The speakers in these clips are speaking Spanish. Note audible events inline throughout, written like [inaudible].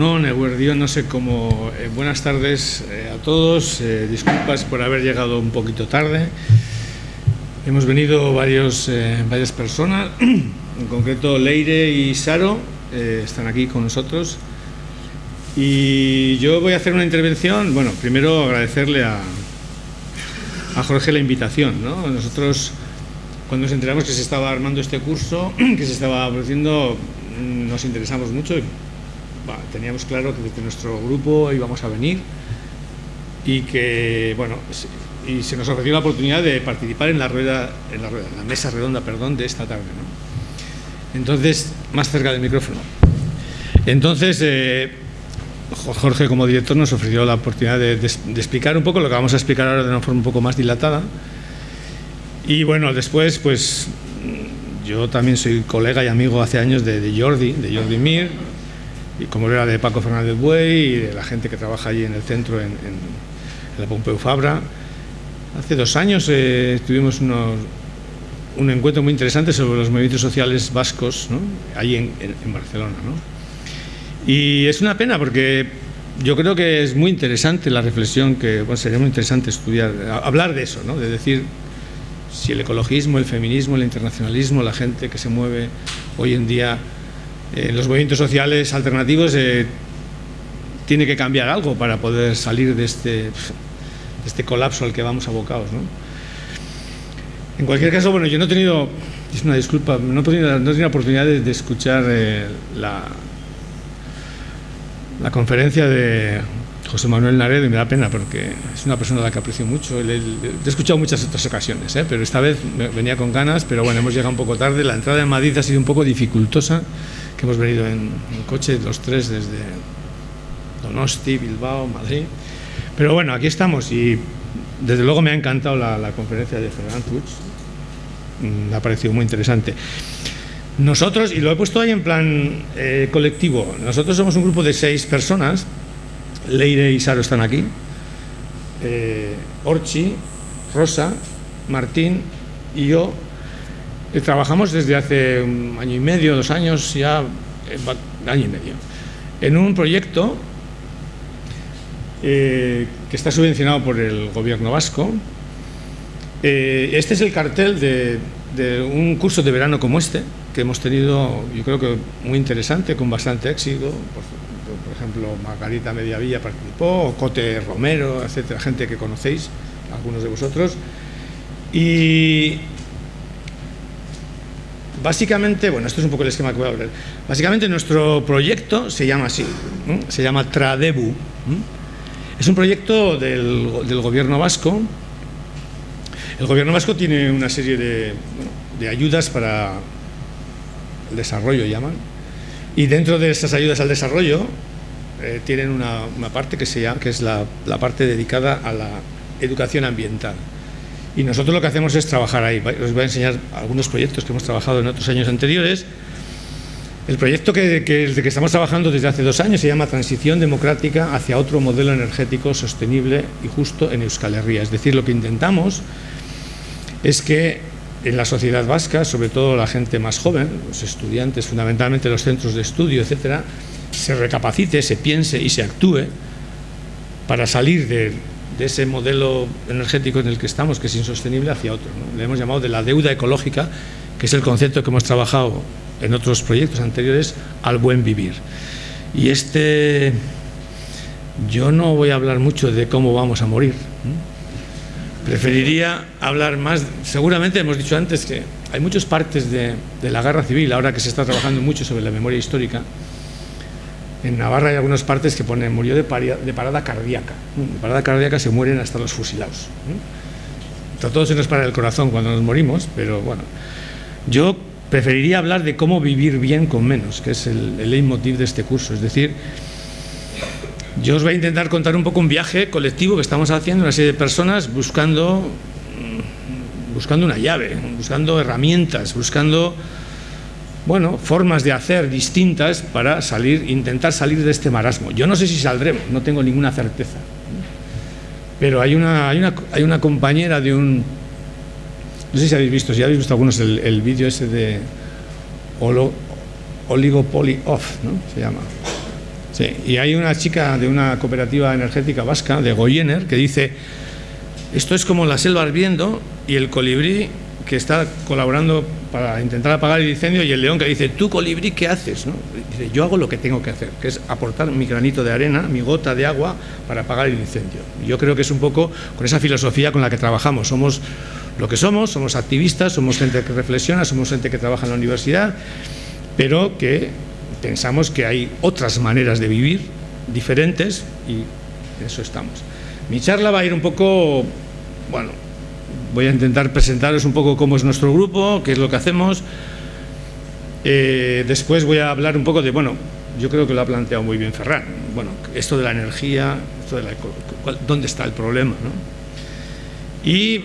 Egunon, Eguerdión, no sé cómo. eh, buenas tardes eh, a todos. eh, disculpas por haber llegado un poquito tarde. Hemos venido varias personas, en concreto Leire y Saro, están aquí con nosotros. Y yo voy a hacer una intervención. Bueno, primero agradecerle a, a Jorge la invitación. ¿no? Nosotros, cuando nos enteramos que se estaba armando este curso, [clears throat] que se estaba produciendo, nos interesamos mucho. Teníamos claro que desde nuestro grupo íbamos a venir y que, bueno, y se nos ofreció la oportunidad de participar en la rueda, en la, mesa redonda, perdón, de esta tarde. ¿no? Entonces, más cerca del micrófono. Entonces, eh, Jo- Jorge como director nos ofreció la oportunidad de, explicar un poco lo que vamos a explicar ahora de una forma un poco más dilatada. Y bueno, después, pues yo también soy colega y amigo hace años de, de Jordi, de Jordi Mir, y como era de Paco Fernández Buey y de la gente que trabaja allí en el centro, en, la Pompeu Fabra. Hace dos años eh, tuvimos un encuentro muy interesante sobre los movimientos sociales vascos, ¿no? allí en, Barcelona. Y es una pena porque yo creo que es muy interesante la reflexión que bueno, sería muy interesante estudiar, hablar de eso, ¿no? de decir si el ecologismo, el feminismo, el internacionalismo, la gente que se mueve hoy en día eh, los movimientos sociales alternativos eh, tiene que cambiar algo para poder salir de este, de este colapso al que vamos abocados. ¿no? En cualquier caso, bueno, yo no he tenido, es una disculpa, no he tenido, no he tenido oportunidad de, de escuchar eh, la, la conferencia de José Manuel Naredo y me da pena porque es una persona a la que aprecio mucho. Le, le- he escuchado muchas otras ocasiones, ¿eh? pero esta vez venía con ganas, pero bueno, hemos llegado un poco tarde. La entrada en Madrid ha sido un poco dificultosa, que hemos venido en, coche los tres desde Donosti, Bilbao, Madrid. Pero bueno, aquí estamos y desde luego me ha encantado la, conferencia de Fernand Puig. Mm, Me ha parecido muy interesante. Nosotros, y lo he puesto ahí en plan eh, colectivo, nosotros somos un grupo de seis personas, Leire y Saro están aquí, eh, Orchi, Rosa, Martín y yo eh, trabajamos desde hace un año y medio, dos años ya, eh, año y medio, en un proyecto eh, que está subvencionado por el gobierno vasco. Este es el cartel de, un curso de verano como este, que hemos tenido, yo creo que muy interesante, con bastante éxito. Por, ejemplo, Margarita Mediavilla participó, Cote Romero, etcétera, gente que conocéis, algunos de vosotros. Y básicamente, bueno, esto es un poco el esquema que voy a hablar. Básicamente nuestro proyecto se llama así, se llama Tradebu. Es un proyecto del, gobierno vasco. El gobierno vasco tiene una serie de, ayudas para el desarrollo, llaman. Y dentro de esas ayudas al desarrollo eh, tienen una, parte que, se llama, que es la parte dedicada a la educación ambiental. Y nosotros lo que hacemos es trabajar ahí. Os voy a enseñar algunos proyectos que hemos trabajado en otros años anteriores. El proyecto que, que, el que estamos trabajando desde hace dos años se llama Transición Democrática hacia otro modelo energético sostenible y justo en Euskal Herria. Es decir, lo que intentamos es que en la sociedad vasca, sobre todo la gente más joven, los estudiantes, fundamentalmente los centros de estudio, etcétera, se recapacite, se piense y se actúe para salir de, de ese modelo energético en el que estamos, que es insostenible, hacia otro. Le hemos llamado de la deuda ecológica, que es el concepto que hemos trabajado en otros proyectos anteriores, al buen vivir. Y este, yo no voy a hablar mucho de cómo vamos a morir. Preferiría hablar más, seguramente hemos dicho antes que hay muchas partes de, la guerra civil, ahora que se está trabajando mucho sobre la memoria histórica. En Navarra hay algunas partes que ponen murió de, paria, de parada cardíaca. De parada cardíaca se mueren hasta los fusilados. A todos se nos para el corazón cuando nos morimos, pero bueno. Yo preferiría hablar de cómo vivir bien con menos, que es el, el leitmotiv de este curso. Es decir, yo os voy a intentar contar un poco un viaje colectivo que estamos haciendo, una serie de personas buscando, buscando una llave, buscando herramientas, buscando bueno, formas de hacer distintas para salir, intentar salir de este marasmo. Yo no sé si saldremos, no tengo ninguna certeza. Pero hay una, hay una, hay una compañera de un... No sé si habéis visto, si habéis visto algunos el, el vídeo ese de Olo, Oligopoly Off, ¿no? Se llama Sí, y hay una chica de una cooperativa energética vasca, de Goyener, que dice, esto es como la selva ardiendo y el colibrí que está colaborando para intentar apagar el incendio y el león que dice, tú colibrí, ¿qué haces? Dice, yo hago lo que tengo que hacer, que es aportar mi granito de arena, mi gota de agua para apagar el incendio. Yo creo que es un poco con esa filosofía con la que trabajamos. Somos lo que somos, somos activistas, somos gente que reflexiona, somos gente que trabaja en la universidad, pero que pensamos que hay otras maneras de vivir diferentes y en eso estamos. Mi charla va a ir un poco, bueno, voy a intentar presentaros un poco cómo es nuestro grupo, qué es lo que hacemos. Eh, después voy a hablar un poco de, bueno, yo creo que lo ha planteado muy bien Ferran, bueno, esto de la energía, esto de la, dónde está el problema, ¿no? Y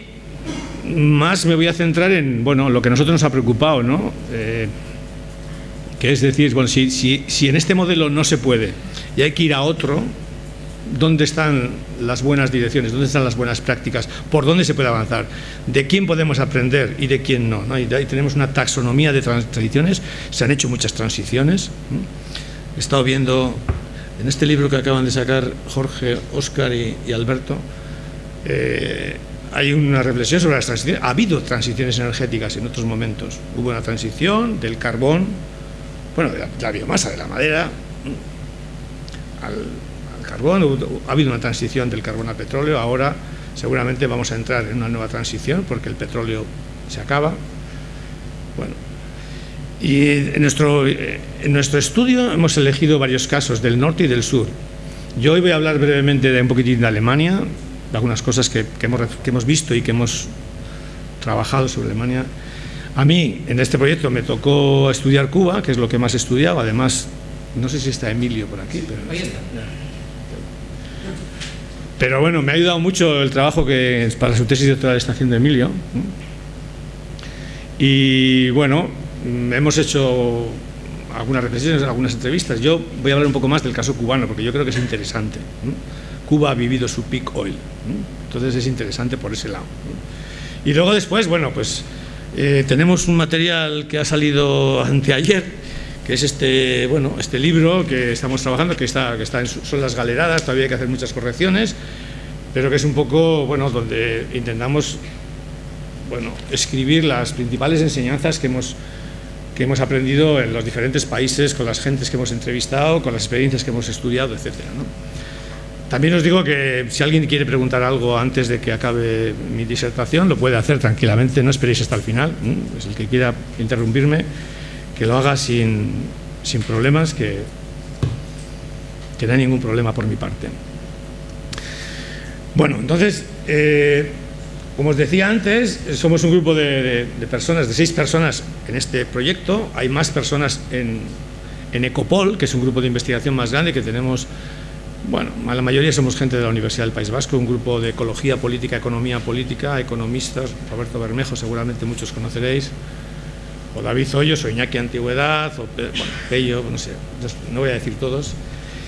más me voy a centrar en, bueno, lo que a nosotros nos ha preocupado, ¿no? Eh, que es decir, bueno, si, si, si en este modelo no se puede y hay que ir a otro, dónde están las buenas direcciones, dónde están las buenas prácticas, por dónde se puede avanzar, de quién podemos aprender y de quién no. Y ahí tenemos una taxonomía de transiciones, se han hecho muchas transiciones. He estado viendo en este libro que acaban de sacar Jorge, Óscar y, Alberto, eh, hay una reflexión sobre las transiciones. Ha habido transiciones energéticas en otros momentos. Hubo una transición del carbón, bueno, de la, biomasa, de la madera, al carbón, ha habido una transición del carbón al petróleo, ahora seguramente vamos a entrar en una nueva transición porque el petróleo se acaba. Bueno, y en nuestro, en nuestro estudio hemos elegido varios casos del norte y del sur. Yo hoy voy a hablar brevemente de un poquitín de Alemania, de algunas cosas que, hemos, que hemos visto y que hemos trabajado sobre Alemania. A mí, en este proyecto, me tocó estudiar Cuba, que es lo que más he estudiado. Además, no sé si está Emilio por aquí. Pero Ahí está. Pero bueno, me ha ayudado mucho el trabajo que para su tesis doctoral está haciendo Emilio. Y bueno, hemos hecho algunas reflexiones, algunas entrevistas. Yo voy a hablar un poco más del caso cubano, porque yo creo que es interesante. Cuba ha vivido su peak oil, entonces es interesante por ese lado. Y luego después, bueno, pues eh, tenemos un material que ha salido anteayer, que es este, bueno, este libro que estamos trabajando, que, está, que está en, son las galeradas, todavía hay que hacer muchas correcciones, pero que es un poco, bueno, donde intentamos, bueno, escribir las principales enseñanzas que hemos, que hemos aprendido en los diferentes países, con las gentes que hemos entrevistado, con las experiencias que hemos estudiado, etc. También os digo que si alguien quiere preguntar algo antes de que acabe mi disertación, lo puede hacer tranquilamente, no esperéis hasta el final, es el que quiera interrumpirme que lo haga sin, sin problemas, que, que no hay ningún problema por mi parte. Bueno, entonces, eh, como os decía antes, somos un grupo de, personas, de seis personas en este proyecto. Hay más personas en, en, Ecopol, que es un grupo de investigación más grande que tenemos, bueno, la mayoría somos gente de la Universidad del País Vasco, un grupo de ecología política, economía política, economistas, Roberto Bermejo, seguramente muchos conoceréis, o David Hoyos, o Iñaki Antigüedad, o bueno, Pello, no sé, no voy a decir todos.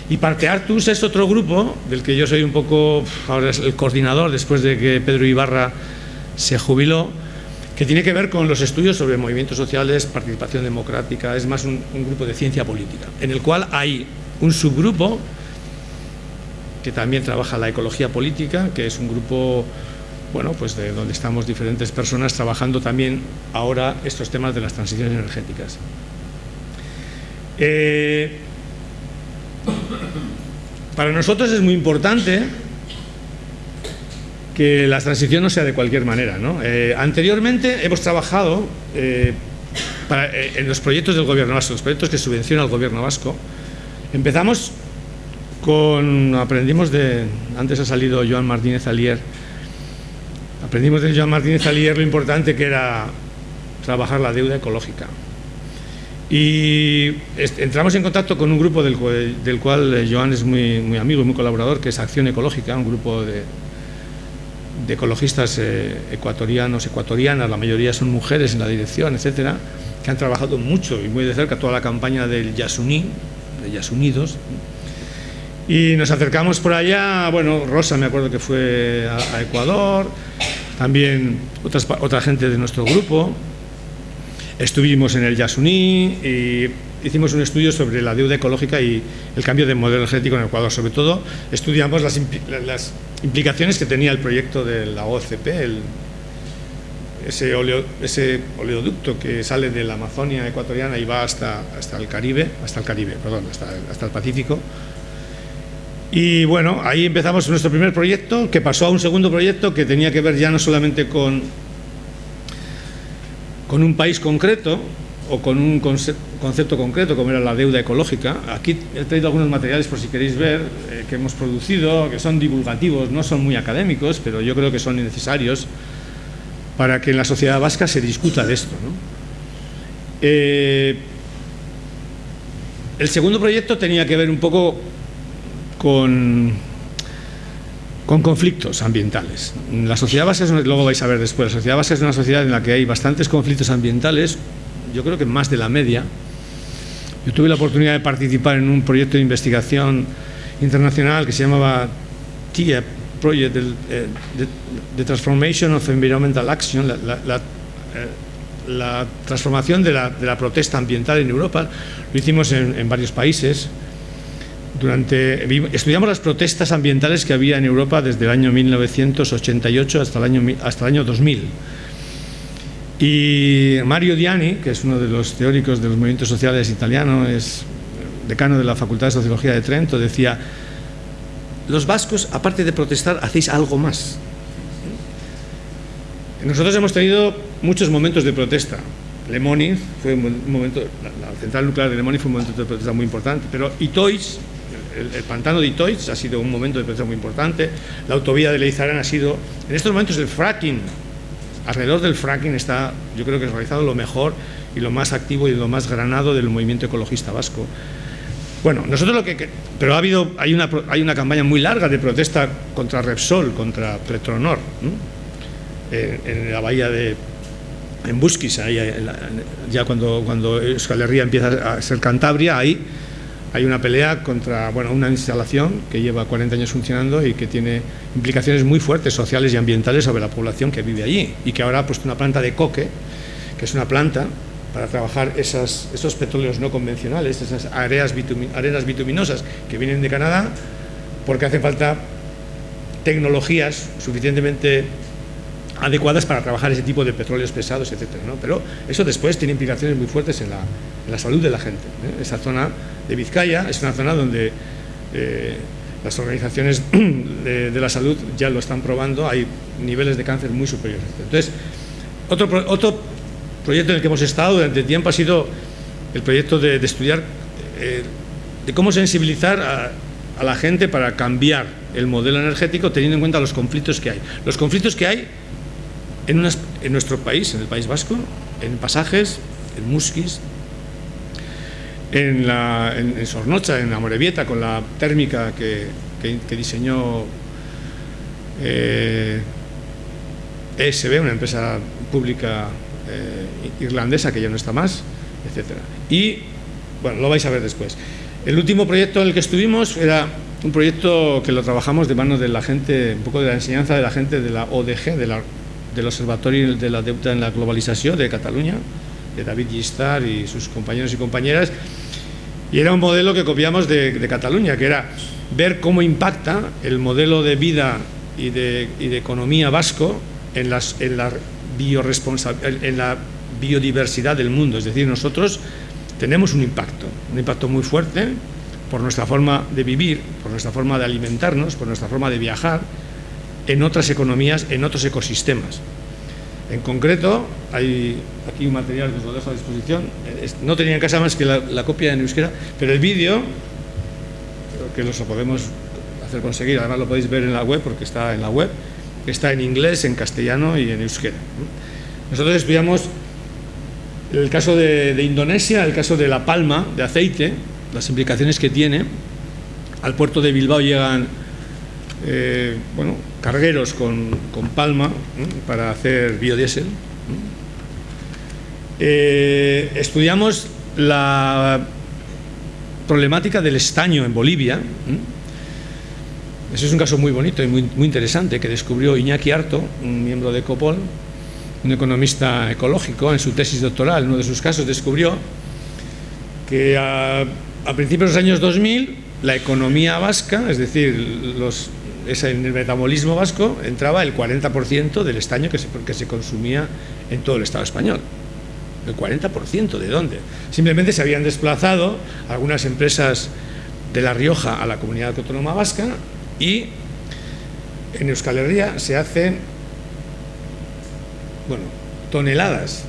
Y Parte Artus es otro grupo del que yo soy un poco, ahora es el coordinador después de que Pedro Ibarra se jubiló, que tiene que ver con los estudios sobre movimientos sociales, participación democrática, es más un, un grupo de ciencia política, en el cual hay un subgrupo que también trabaja la ecología política, que es un grupo bueno, pues de donde estamos diferentes personas trabajando también ahora estos temas de las transiciones energéticas. Eh, para nosotros es muy importante que la transición no sea de cualquier manera. Eh, anteriormente hemos trabajado eh, en los proyectos del gobierno vasco, los proyectos que subvenciona el gobierno vasco. Empezamos con, aprendimos de, antes ha salido Joan Martínez Alier, Aprendimos de Joan Martínez Alier lo importante que era trabajar la deuda ecológica. Y entramos en contacto con un grupo del, cual eh, Joan es muy, muy, amigo y muy colaborador, que es Acción Ecológica, un grupo de, ecologistas eh, ecuatorianos, ecuatorianas, la mayoría son mujeres en la dirección, etcétera, que han trabajado mucho y muy de cerca toda la campaña del Yasuní, de Yasunidos, y nos acercamos por allá, bueno, Rosa me acuerdo que fue a, Ecuador, también otras, otra gente de nuestro grupo, estuvimos en el Yasuní y hicimos un estudio sobre la deuda ecológica y el cambio de modelo energético en Ecuador. Sobre todo estudiamos las, implicaciones que tenía el proyecto de la OCP, ese, ese, oleoducto que sale de la Amazonia ecuatoriana y va hasta, hasta el Caribe, hasta el Caribe, perdón, hasta, hasta el Pacífico. Y bueno, ahí empezamos nuestro primer proyecto, que pasó a un segundo proyecto que tenía que ver ya no solamente con, con un país concreto, o con un concepto concreto como era la deuda ecológica. Aquí he traído algunos materiales por si queréis ver eh, que hemos producido, que son divulgativos, no son muy académicos, pero yo creo que son necesarios para que en la sociedad vasca se discuta de esto. Eh, el segundo proyecto tenía que ver un poco con, con conflictos ambientales. La sociedad vasca, luego vais a ver después, la sociedad vasca es una sociedad en la que hay bastantes conflictos ambientales, yo creo que más de la media. Yo tuve la oportunidad de participar en un proyecto de investigación internacional que se llamaba TIEP, Project de, eh, Transformation of Environmental Action, la, eh, transformación de la, protesta ambiental en Europa. Lo hicimos en, varios países. Durante, estudiamos las protestas ambientales que había en Europa desde el año 1988 hasta el año, hasta el año 2000 y Mario Diani, que es uno de los teóricos de los movimientos sociales italianos, es decano de la Facultad de Sociología de Trento, decía, los vascos, aparte de protestar, hacéis algo más. Nosotros hemos tenido muchos momentos de protesta. Lemoni fue un momento, la, central nuclear de Lemoni fue un momento de protesta muy importante, pero Itois, el, pantano de Itois ha sido un momento de protesta muy importante, la autovía de Leizarán ha sido, en estos momentos el fracking. Alrededor del fracking está, yo creo que ha realizado lo mejor y lo más activo y lo más granado del movimiento ecologista vasco. Bueno, nosotros lo que... Pero ha habido, hay una, hay una campaña muy larga de protesta contra Repsol, contra Petronor, en, la bahía de... En Busquis, ya cuando, cuando Euskal empieza a ser Cantabria, ahí hay una pelea contra bueno, una instalación que lleva 40 años funcionando y que tiene implicaciones muy fuertes sociales y ambientales sobre la población que vive allí y que ahora ha puesto una planta de coque, que es una planta para trabajar esas, esos petróleos no convencionales, esas arenas, arenas bituminosas que vienen de Canadá, porque hace falta tecnologías suficientemente adecuadas para trabajar ese tipo de petróleos pesados, etc. Pero eso después tiene implicaciones muy fuertes en la, salud de la gente. ¿eh? Esa zona de Vizcaya es una zona donde eh, las organizaciones [clears throat] de, la salud ya lo están probando, hay niveles de cáncer muy superiores. Entonces, otro, otro proyecto en el que hemos estado durante tiempo ha sido el proyecto de, estudiar eh, de cómo sensibilizar a, a la gente para cambiar el modelo energético teniendo en cuenta los conflictos que hay. Los conflictos que hay en, nuestro país, en el País Vasco, en Pasajes, en Musquis, en, la, en, Sornocha, en Amorebieta, con la térmica que, diseñó eh, ESB, una empresa pública eh, irlandesa que ya no está más, etc. Y, bueno, lo vais a ver después. El último proyecto en el que estuvimos era un proyecto que lo trabajamos de mano de la gente, un poco de la enseñanza de la gente de la ODG, de la del Observatorio de la Deuda en la Globalización de Cataluña, de David Gistar y sus compañeros y compañeras, y era un modelo que copiamos de, Cataluña, que era ver cómo impacta el modelo de vida y de, economía vasco en, las, en, la en la biodiversidad del mundo. Es decir, nosotros tenemos un impacto, un impacto muy fuerte por nuestra forma de vivir, por nuestra forma de alimentarnos, por nuestra forma de viajar, en otras economías, en otros ecosistemas. En concreto, hay aquí un material que os lo dejo a disposición. No tenía en casa más que la, copia en euskera, pero el vídeo, que lo podemos hacer conseguir, además lo podéis ver en la web, porque está en la web, está en inglés, en castellano y en euskera. Nosotros estudiamos el caso de, de Indonesia, el caso de la palma de aceite, las implicaciones que tiene. Al puerto de Bilbao llegan eh, bueno, cargueros con, palma para hacer biodiesel. Eh, estudiamos la problemática del estaño en Bolivia. Ese es un caso muy bonito y muy, muy, interesante que descubrió Iñaki Arto, un miembro de Copol, un economista ecológico, en su tesis doctoral, en uno de sus casos, descubrió que a, principios de los años 2000 la economía vasca, es decir, los, en el metabolismo vasco entraba el 40% del estaño que se, que se consumía en todo el Estado español. El 40%, ¿de dónde? Simplemente se habían desplazado algunas empresas de La Rioja a la comunidad autónoma vasca y en Euskal Herria se hacen bueno, toneladas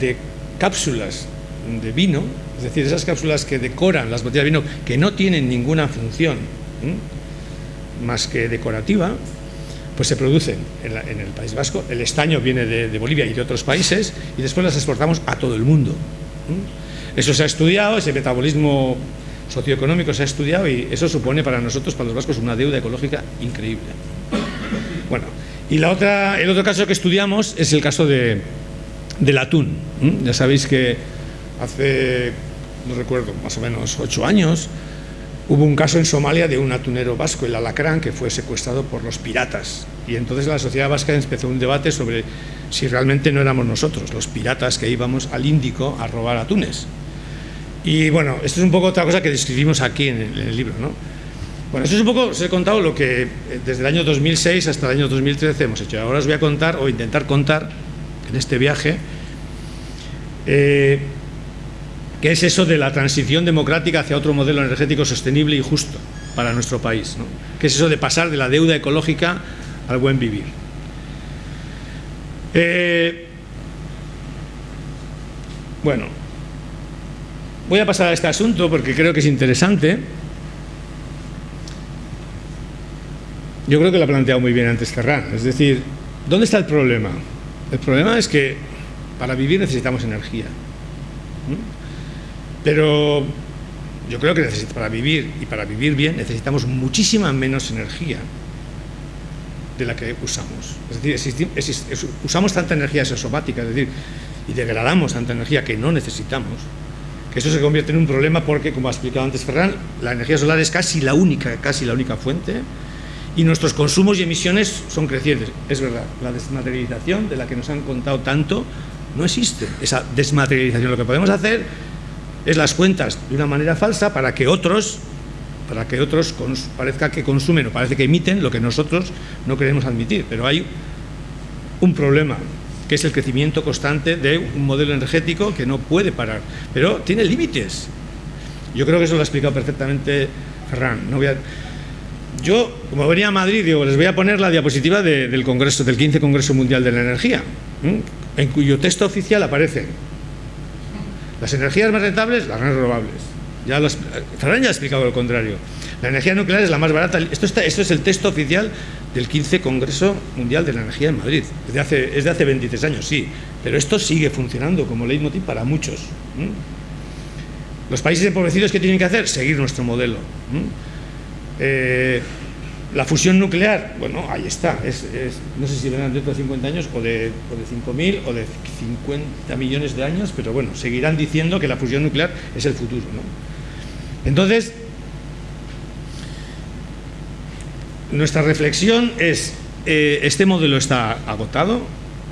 de cápsulas de vino, es decir, esas cápsulas que decoran las botellas de vino, que no tienen ninguna función más que decorativa, pues se producen en, el País Vasco. El estaño viene de, Bolivia y de otros países y después las exportamos a todo el mundo. Eso se ha estudiado, ese metabolismo socioeconómico se ha estudiado y eso supone para nosotros, para los vascos, una deuda ecológica increíble. Bueno, y la otra, el otro caso que estudiamos es el caso de, del atún. Ya sabéis que hace, no recuerdo, más o menos ocho años, hubo un caso en Somalia de un atunero vasco, el alacrán, que fue secuestrado por los piratas. Y entonces la sociedad vasca empezó un debate sobre si realmente no éramos nosotros, los piratas que íbamos al Índico a robar atunes. Y bueno, esto es un poco otra cosa que describimos aquí en el, libro, ¿no? Bueno, esto es un poco, os he contado lo que eh, desde el año 2006 hasta el año 2013 hemos hecho. Ahora os voy a contar, o intentar contar, en este viaje, eh, qué es eso de la transición democrática hacia otro modelo energético sostenible y justo para nuestro país. ¿no? ¿Qué es eso de pasar de la deuda ecológica al buen vivir? Eh, bueno, voy a pasar a este asunto porque creo que es interesante. Yo creo que lo ha planteado muy bien antes Ferran. Es decir, ¿dónde está el problema? El problema es que para vivir necesitamos energía. Pero yo creo que para vivir y para vivir bien necesitamos muchísima menos energía de la que usamos. Es decir, usamos tanta energía exosomática, es decir, y degradamos tanta energía que no necesitamos, que eso se convierte en un problema porque, como ha explicado antes Ferran, la energía solar es casi la única, casi la única fuente y nuestros consumos y emisiones son crecientes. Es verdad, la desmaterialización de la que nos han contado tanto no existe. Esa desmaterialización lo que podemos hacer es las cuentas de una manera falsa para que otros para que otros parezca que consumen o parece que emiten lo que nosotros no queremos admitir. Pero hay un problema, que es el crecimiento constante de un modelo energético que no puede parar, pero tiene límites. Yo creo que eso lo ha explicado perfectamente Ferran. No voy a... Yo, como venía a Madrid, digo, les voy a poner la diapositiva del Congreso, del 15 Congreso Mundial de la Energía, en cuyo texto oficial aparece las energías más rentables, las renovables. Ya los, Ferran ya ha explicado lo contrario. La energía nuclear es la más barata. Esto, está, esto es el texto oficial del 15 Congreso Mundial de la Energía en Madrid. Es de hace, es de hace 26 años, sí. Pero esto sigue funcionando como leitmotiv para muchos. Los países empobrecidos, ¿qué tienen que hacer? Seguir nuestro modelo. La fusión nuclear, bueno, ahí está. no sé si vendrán dentro de 50 años o de, o de 5.000 o de 50 millones de años, pero bueno, seguirán diciendo que la fusión nuclear es el futuro. ¿no? Entonces, nuestra reflexión es, eh, este modelo está agotado,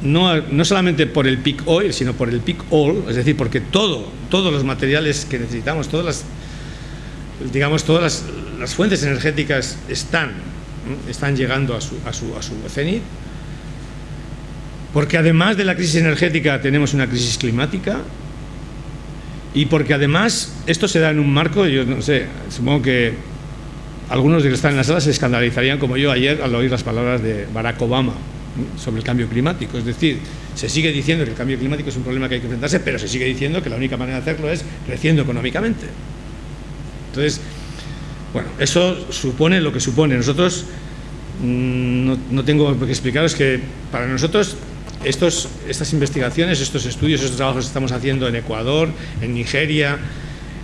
no, no, solamente por el peak oil, sino por el peak all, es decir, porque todo, todos los materiales que necesitamos, todas las, digamos, todas las, las fuentes energéticas están están llegando a su, cenit, porque además de la crisis energética tenemos una crisis climática y porque además esto se da en un marco, yo no sé, supongo que algunos de los que están en la sala se escandalizarían como yo ayer al oír las palabras de Barack Obama sobre el cambio climático. Es decir, se sigue diciendo que el cambio climático es un problema que hay que enfrentarse, pero se sigue diciendo que la única manera de hacerlo es creciendo económicamente. Entonces, bueno, eso supone lo que supone. Nosotros, mm, no, tengo que explicaros que para nosotros estos, estas investigaciones, estos estudios, estos trabajos que estamos haciendo en Ecuador, en Nigeria,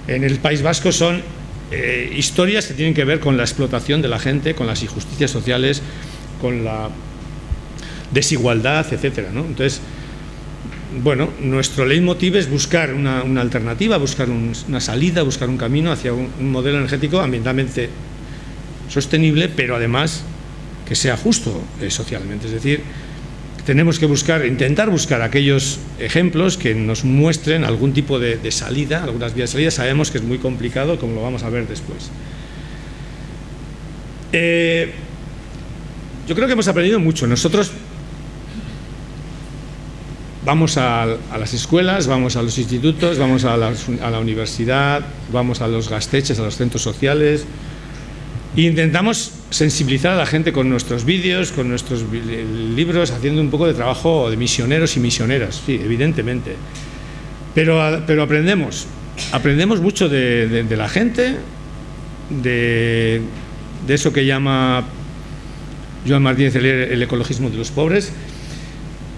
en el País Vasco, son eh, historias que tienen que ver con la explotación de la gente, con las injusticias sociales, con la desigualdad, etcétera. ¿no? Entonces, bueno, nuestro leitmotiv es buscar una, alternativa, buscar una salida, buscar un camino hacia un, modelo energético ambientalmente sostenible, pero además que sea justo eh, socialmente. Es decir, tenemos que buscar, intentar buscar aquellos ejemplos que nos muestren algún tipo de, salida, algunas vías de salida. Sabemos que es muy complicado, como lo vamos a ver después. Eh, yo creo que hemos aprendido mucho. Nosotros vamos a, las escuelas, vamos a los institutos, vamos a la, universidad, vamos a los gasteches, a los centros sociales e intentamos sensibilizar a la gente con nuestros vídeos, con nuestros libros, haciendo un poco de trabajo de misioneros y misioneras, sí, evidentemente. Pero, aprendemos, aprendemos mucho de, la gente, de, eso que llama Joan Martínez el ecologismo de los pobres,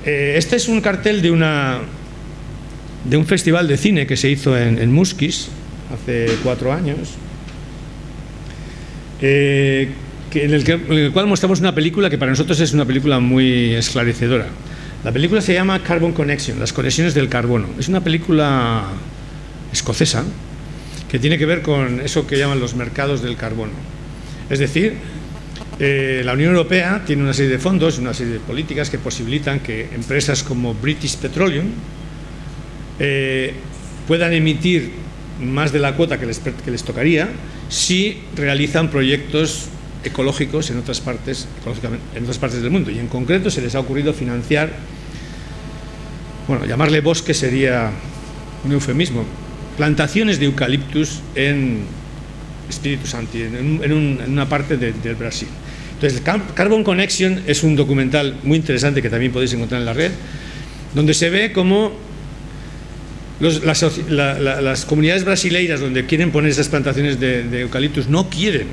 eh, este es un cartel de, una, un festival de cine que se hizo en, en hace cuatro años, eh, en, el cual mostramos una película que para nosotros es una película muy esclarecedora. La película se llama Carbon Connection, las conexiones del carbono. Es una película escocesa que tiene que ver con eso que llaman los mercados del carbono. Es decir, eh, la Unión Europea tiene una serie de fondos, una serie de políticas que posibilitan que empresas como British Petroleum eh, puedan emitir más de la cuota que les, tocaría si realizan proyectos ecológicos en otras, partes, en otras partes del mundo. Y en concreto se les ha ocurrido financiar, bueno, llamarle bosque sería un eufemismo, plantaciones de eucaliptus en Espíritu Santo, en, una parte del Brasil. Entonces, Carbon Connection es un documental muy interesante que también podéis encontrar en la red, donde se ve cómo las, comunidades brasileiras donde quieren poner esas plantaciones de, eucaliptus no quieren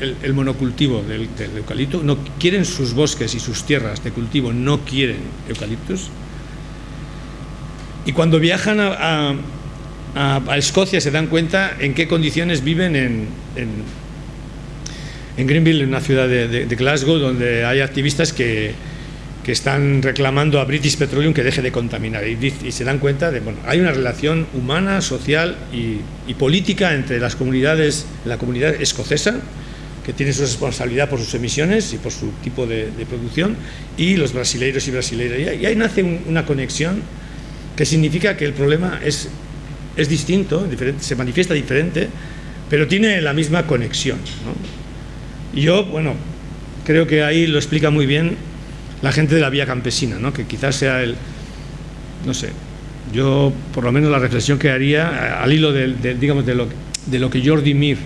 el, monocultivo del, eucalipto, no quieren sus bosques y sus tierras de cultivo, no quieren eucaliptus. Y cuando viajan a, Escocia se dan cuenta en qué condiciones viven en en Greenville, en una ciudad de, Glasgow, donde hay activistas que, están reclamando a British Petroleum que deje de contaminar y, se dan cuenta de, bueno, hay una relación humana, social y, política entre las comunidades, la comunidad escocesa, que tiene su responsabilidad por sus emisiones y por su tipo de, producción, y los brasileiros y brasileiras. Y ahí nace una conexión que significa que el problema es, distinto, se manifiesta diferente, pero tiene la misma conexión. Yo, bueno, creo que ahí lo explica muy bien la gente de la vía campesina, ¿no? que quizás sea el, no sé, yo por lo menos la reflexión que haría al hilo de, digamos, de, lo, de lo que Jordi Mir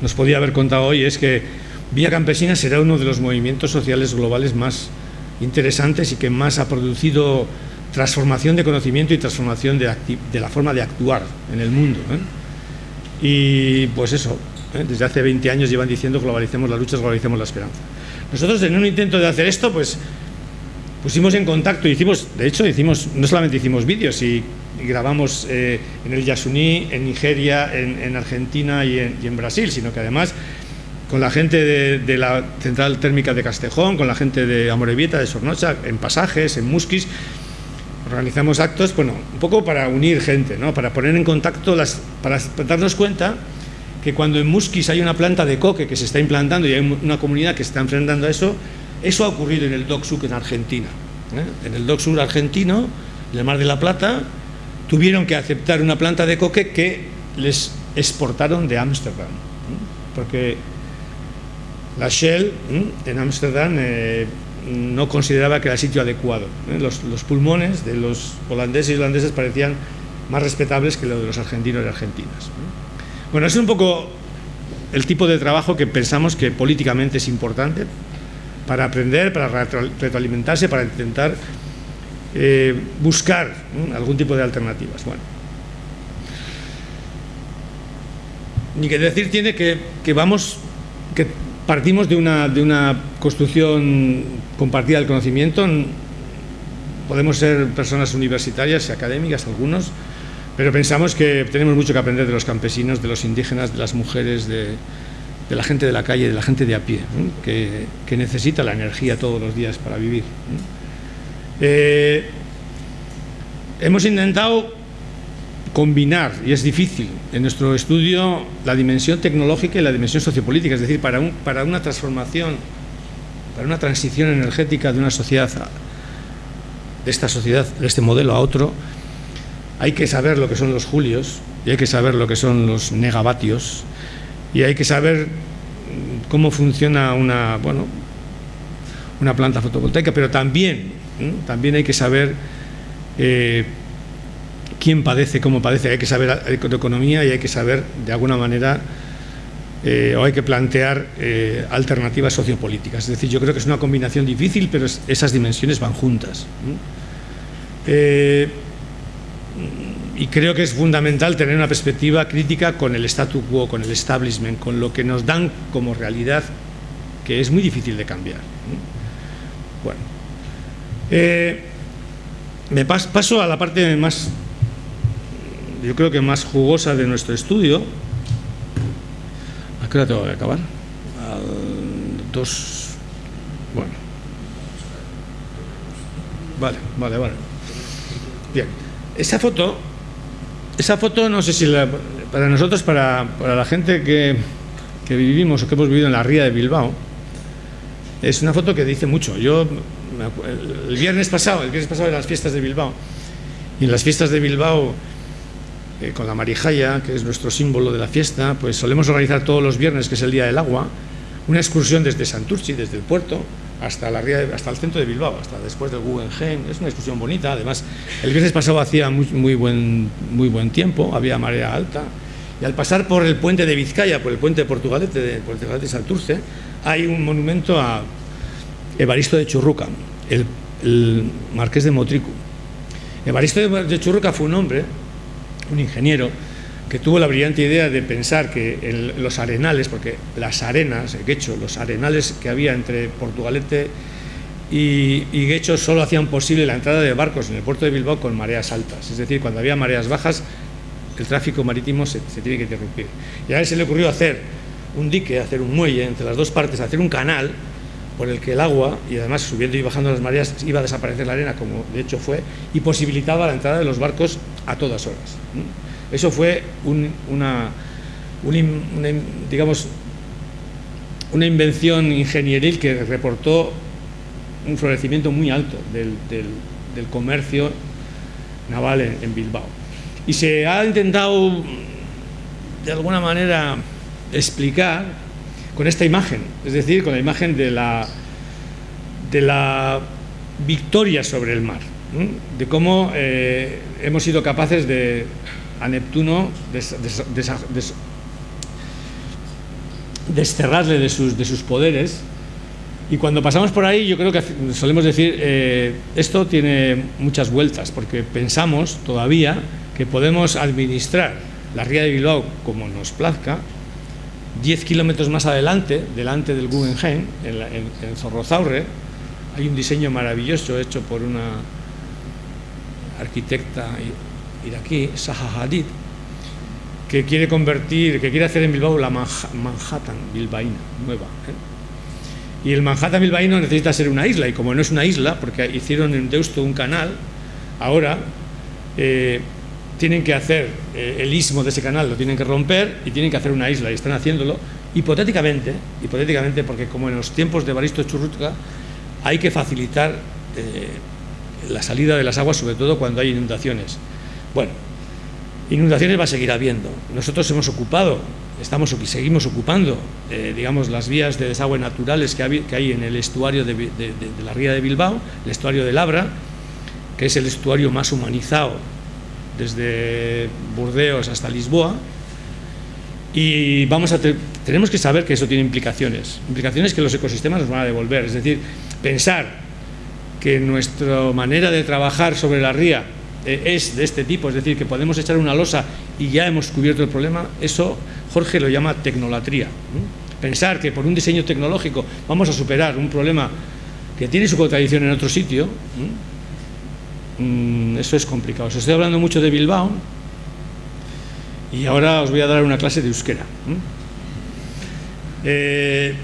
nos podía haber contado hoy es que Vía Campesina será uno de los movimientos sociales globales más interesantes y que más ha producido transformación de conocimiento y transformación de, de la forma de actuar en el mundo. ¿eh? Y pues eso. Desde hace 20 años llevan diciendo globalicemos las luchas, globalicemos la esperanza. Nosotros en un intento de hacer esto, pues pusimos en contacto, hicimos, de hecho, hicimos, no solamente hicimos vídeos y, grabamos eh, en el Yasuní, en Nigeria, en, Argentina y en, Brasil, sino que además con la gente de, la central térmica de Castejón, con la gente de Amorebieta, de Sornocha, en pasajes, en Musquis, organizamos actos, bueno, un poco para unir gente, ¿no? para poner en contacto, las, para darnos cuenta que cuando en Musquis hay una planta de coque que se está implantando y hay una comunidad que se está enfrentando a eso, eso ha ocurrido en el Dock en Argentina. ¿eh? En el Dock argentino, en el Mar de la Plata, tuvieron que aceptar una planta de coque que les exportaron de Ámsterdam. ¿eh? Porque la Shell ¿eh? en Ámsterdam no consideraba que era sitio adecuado. Los, los, pulmones de los holandeses y holandeses parecían más respetables que los de los argentinos y argentinas. Bueno, es un poco el tipo de trabajo que pensamos que políticamente es importante para aprender, para retroalimentarse, para intentar eh, buscar algún tipo de alternativas. Bueno. Ni que decir tiene que, vamos, que partimos de una, de una construcción compartida del conocimiento. Podemos ser personas universitarias y académicas, algunos, pero pensamos que tenemos mucho que aprender de los campesinos, de los indígenas, de las mujeres, de, la gente de la calle, de la gente de a pie, que, necesita la energía todos los días para vivir. Eh, hemos intentado combinar, y es difícil en nuestro estudio, la dimensión tecnológica y la dimensión sociopolítica, es decir, para, un, para una transformación para una transición energética de una sociedad, de esta sociedad, de este modelo a otro, hay que saber lo que son los julios y hay que saber lo que son los negavatios y hay que saber cómo funciona una, bueno, una planta fotovoltaica, pero también, también hay que saber eh, quién padece, cómo padece, hay que saber de economía y hay que saber de alguna manera eh, o hay que plantear eh, alternativas sociopolíticas. Es decir, yo creo que es una combinación difícil, pero esas dimensiones van juntas. Y creo que es fundamental tener una perspectiva crítica con el statu quo, con el establishment, con lo que nos dan como realidad, que es muy difícil de cambiar. Bueno, eh, me paso a la parte más, yo creo que más jugosa de nuestro estudio. ¿A qué hora tengo que acabar? dos, bueno. Vale, vale, vale. Bien, esa foto, esa foto no sé si para nosotros, para, para la gente que, que vivimos o que hemos vivido en la ría de Bilbao, es una foto que dice mucho. Yo, el viernes pasado, el viernes pasado las fiestas de Bilbao, y en las fiestas de Bilbao, eh, con la marijaya, que es nuestro símbolo de la fiesta, pues solemos organizar todos los viernes, que es el Día del Agua, una excursión desde Santurchi, desde el puerto, hasta, la, hasta el centro de Bilbao, hasta después del Guggenheim. Es una excursión bonita, además, el viernes pasado hacía muy, muy, buen, muy buen tiempo, había marea alta, y al pasar por el puente de Vizcaya, por el puente de Portugalete, de, Portugalete de Santurce, hay un monumento a Evaristo de Churruca, el, marqués de Motricu. Evaristo de Churruca fue un hombre, un ingeniero, que tuvo la brillante idea de pensar que en los arenales, porque las arenas, el Guecho, los arenales que había entre Portugalete y, y Guecho solo hacían posible la entrada de barcos en el puerto de Bilbao con mareas altas. Es decir, cuando había mareas bajas, el tráfico marítimo se, se tiene que interrumpir. Y a él se le ocurrió hacer un dique, hacer un muelle entre las dos partes, hacer un canal por el que el agua, y además subiendo y bajando las mareas, iba a desaparecer la arena, como de hecho fue, y posibilitaba la entrada de los barcos a todas horas. Eso fue una, digamos, una invención ingenieril que reportó un florecimiento muy alto del, comercio naval en Bilbao. Y se ha intentado, de alguna manera, explicar con esta imagen, es decir, con la imagen de la, de la victoria sobre el mar, de cómo eh, hemos sido capaces de, a Neptuno, desterrarle de sus, de sus poderes. Y cuando pasamos por ahí, yo creo que solemos decir, eh, esto tiene muchas vueltas, porque pensamos todavía que podemos administrar la ría de Bilbao como nos plazca, 10 kilómetros más adelante, delante del Guggenheim, en, Zorrozaurre, hay un diseño maravilloso hecho por una arquitecta iraquí, Zaha Hadid, que quiere convertir, que quiere hacer en Bilbao la Manhattan bilbaína nueva. ¿eh? Y el Manhattan bilbaíno necesita ser una isla, y como no es una isla, porque hicieron en Deusto un canal, ahora eh, tienen que hacer eh, el istmo de ese canal, lo tienen que romper y tienen que hacer una isla y están haciéndolo hipotéticamente, hipotéticamente porque como en los tiempos de Baristo Churrutka hay que facilitar la salida de las aguas, sobre todo cuando hay inundaciones. Bueno, inundaciones va a seguir habiendo. Nosotros hemos ocupado, estamos seguimos ocupando, eh, digamos, las vías de desagüe naturales que hay, en el estuario de, la ría de Bilbao, el estuario de Labra, que es el estuario más humanizado desde Burdeos hasta Lisboa, y vamos a tenemos que saber que eso tiene implicaciones, implicaciones que los ecosistemas nos van a devolver, es decir, pensar que nuestra manera de trabajar sobre la ría eh, es de este tipo, es decir, que podemos echar una losa y ya hemos cubierto el problema, eso Jorge lo llama tecnolatría. Pensar que por un diseño tecnológico vamos a superar un problema que tiene su contradicción en otro sitio, Mm, eso es complicado. Os estoy hablando mucho de Bilbao y ahora os voy a dar una clase de euskera. Eh,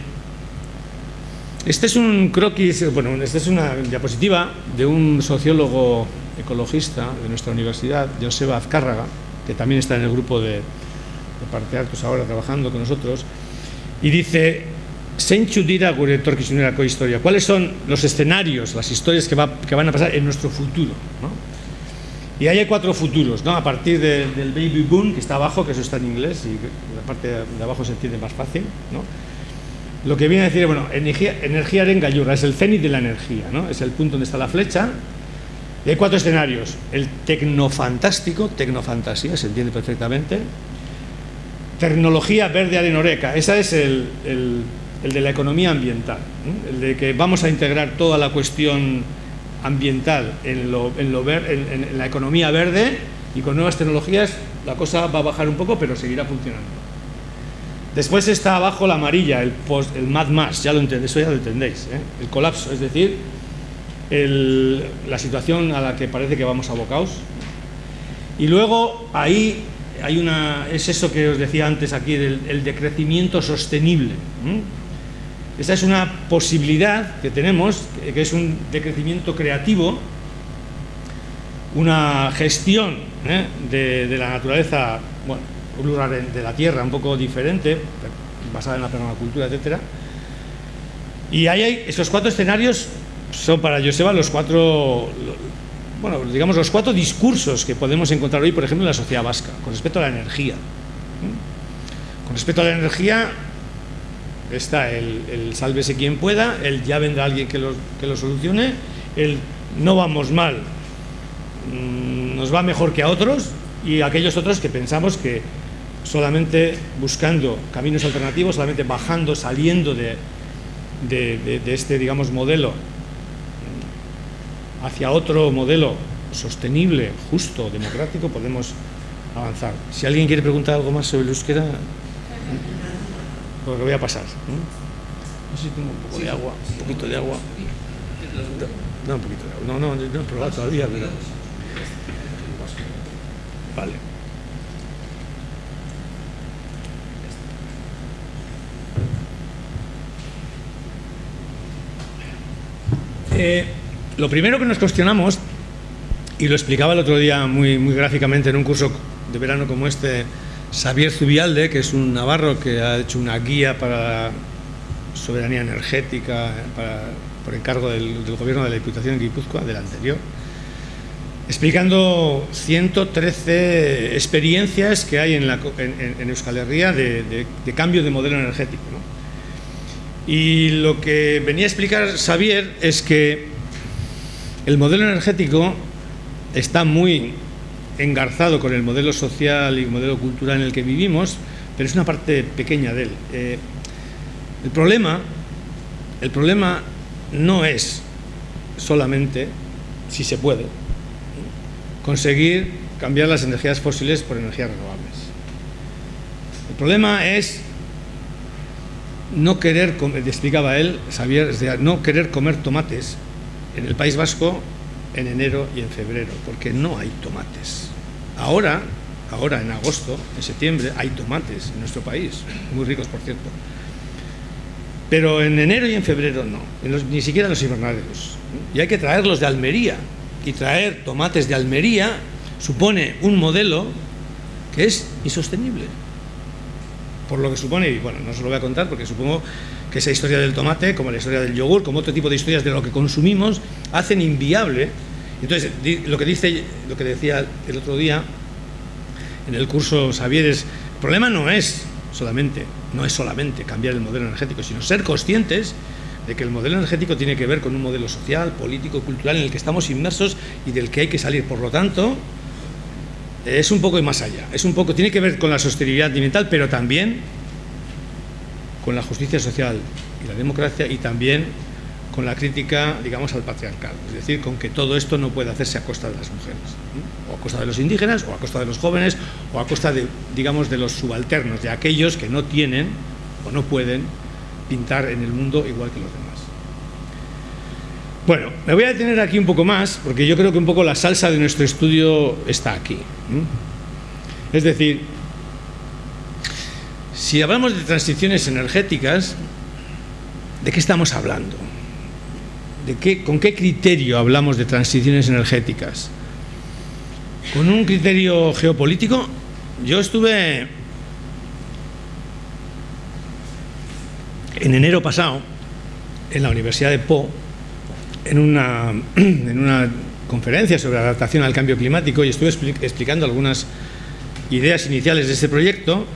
este es un croquis, bueno, esta es una diapositiva de un sociólogo ecologista de nuestra universidad, Joseba Azcárraga, que también está en el grupo de, de Parte Altos ahora trabajando con nosotros, y dice. ¿Cuáles son los escenarios, las historias que, va, que van a pasar en nuestro futuro? ¿no? Y ahí hay cuatro futuros, ¿no? A partir de, del baby boom, que está abajo, que eso está en inglés, y la parte de abajo se entiende más fácil, ¿no? Lo que viene a decir, bueno, energía, energía es el cenit de la energía, ¿no? Es el punto donde está la flecha. Y hay cuatro escenarios. El tecnofantástico, tecnofantasía, se entiende perfectamente. Tecnología verde arenoreca, esa es el, el, de la economía ambiental, ¿no? el de que vamos a integrar toda la cuestión ambiental en, lo, en, lo en, la economía verde y con nuevas tecnologías la cosa va a bajar un poco, pero seguirá funcionando. Después está abajo la amarilla, el, post, el Mad Max, ya lo entendéis, eso ya lo entendéis, ¿eh? el colapso, es decir, el, la situación a la que parece que vamos abocados. Y luego ahí hay una, es eso que os decía antes aquí, del el decrecimiento sostenible. ¿eh? Esta es una posibilidad que tenemos, que es un decrecimiento creativo, una gestión ¿eh? de, la naturaleza, bueno, de la tierra un poco diferente, basada en la permacultura, etcétera. Y ahí hay esos cuatro escenarios son para Joseba los cuatro, bueno, digamos los cuatro discursos que podemos encontrar hoy, por ejemplo, en la sociedad vasca, con respecto a la energía. Con respecto a la energía, está el, el, sálvese quien pueda, el ya vendrá alguien que lo, que lo solucione, el no vamos mal, mmm, nos va mejor que a otros y aquellos otros que pensamos que solamente buscando caminos alternativos, solamente bajando, saliendo de, de, de, de este, digamos, modelo hacia otro modelo sostenible, justo, democrático, podemos avanzar. Si alguien quiere preguntar algo más sobre el euskera, lo que voy a pasar. ¿no? no sé si tengo un poco de agua, un poquito de agua. No, un poquito de agua. No, no, no he probado todavía, pero... Vale. Eh, lo primero que nos cuestionamos, y lo explicaba el otro día muy, muy gráficamente en un curso de verano como este, Xavier Zubialde, que es un navarro que ha hecho una guía para soberanía energética por encargo del, del, gobierno de la Diputación de Guipúzcoa, del anterior, explicando 113 experiencias que hay en, Euskal Herria de, de, de, cambio de modelo energético. ¿no? Y lo que venía a explicar Xavier es que el modelo energético está muy engarzado con el modelo social y el modelo cultural en el que vivimos, pero es una parte pequeña de él. Eh, el problema, el problema no es solamente, si se puede, conseguir cambiar las energías fósiles por energías renovables. El problema es no querer, explicaba él, Xavier, no querer comer tomates en el País Vasco en enero y en febrero, porque no hay tomates. Ahora, ahora en agosto, en septiembre, hay tomates en nuestro país, muy ricos por cierto. Pero en enero y en febrero no, ni siquiera en los invernaderos. Y hay que traerlos de Almería. Y traer tomates de Almería supone un modelo que es insostenible. Por lo que supone, y bueno, no se lo voy a contar porque supongo que esa historia del tomate, como la historia del yogur, como otro tipo de historias de lo que consumimos, hacen inviable. Entonces, lo que, dice, lo que decía el otro día en el curso Xavier es, el problema no es solamente, no es solamente cambiar el modelo energético, sino ser conscientes de que el modelo energético tiene que ver con un modelo social, político, cultural en el que estamos inmersos y del que hay que salir. Por lo tanto, es un poco más allá, es un poco, tiene que ver con la sostenibilidad ambiental, pero también con la justicia social y la democracia y también con la crítica, digamos, al patriarcado. Es decir, con que todo esto no puede hacerse a costa de las mujeres, o a costa de los indígenas, o a costa de los jóvenes, o a costa de, digamos, de los subalternos, de aquellos que no tienen o no pueden pintar en el mundo igual que los demás. Bueno, me voy a detener aquí un poco más, porque yo creo que un poco la salsa de nuestro estudio está aquí. Es decir, si hablamos de transiciones energéticas, ¿de qué estamos hablando? ¿De qué, ¿Con qué criterio hablamos de transiciones energéticas? ¿Con un criterio geopolítico? Yo estuve en enero pasado, en la Universidad de Po, en una, [clears throat] en una conferencia sobre adaptación al cambio climático y estuve explicando algunas ideas iniciales de este proyecto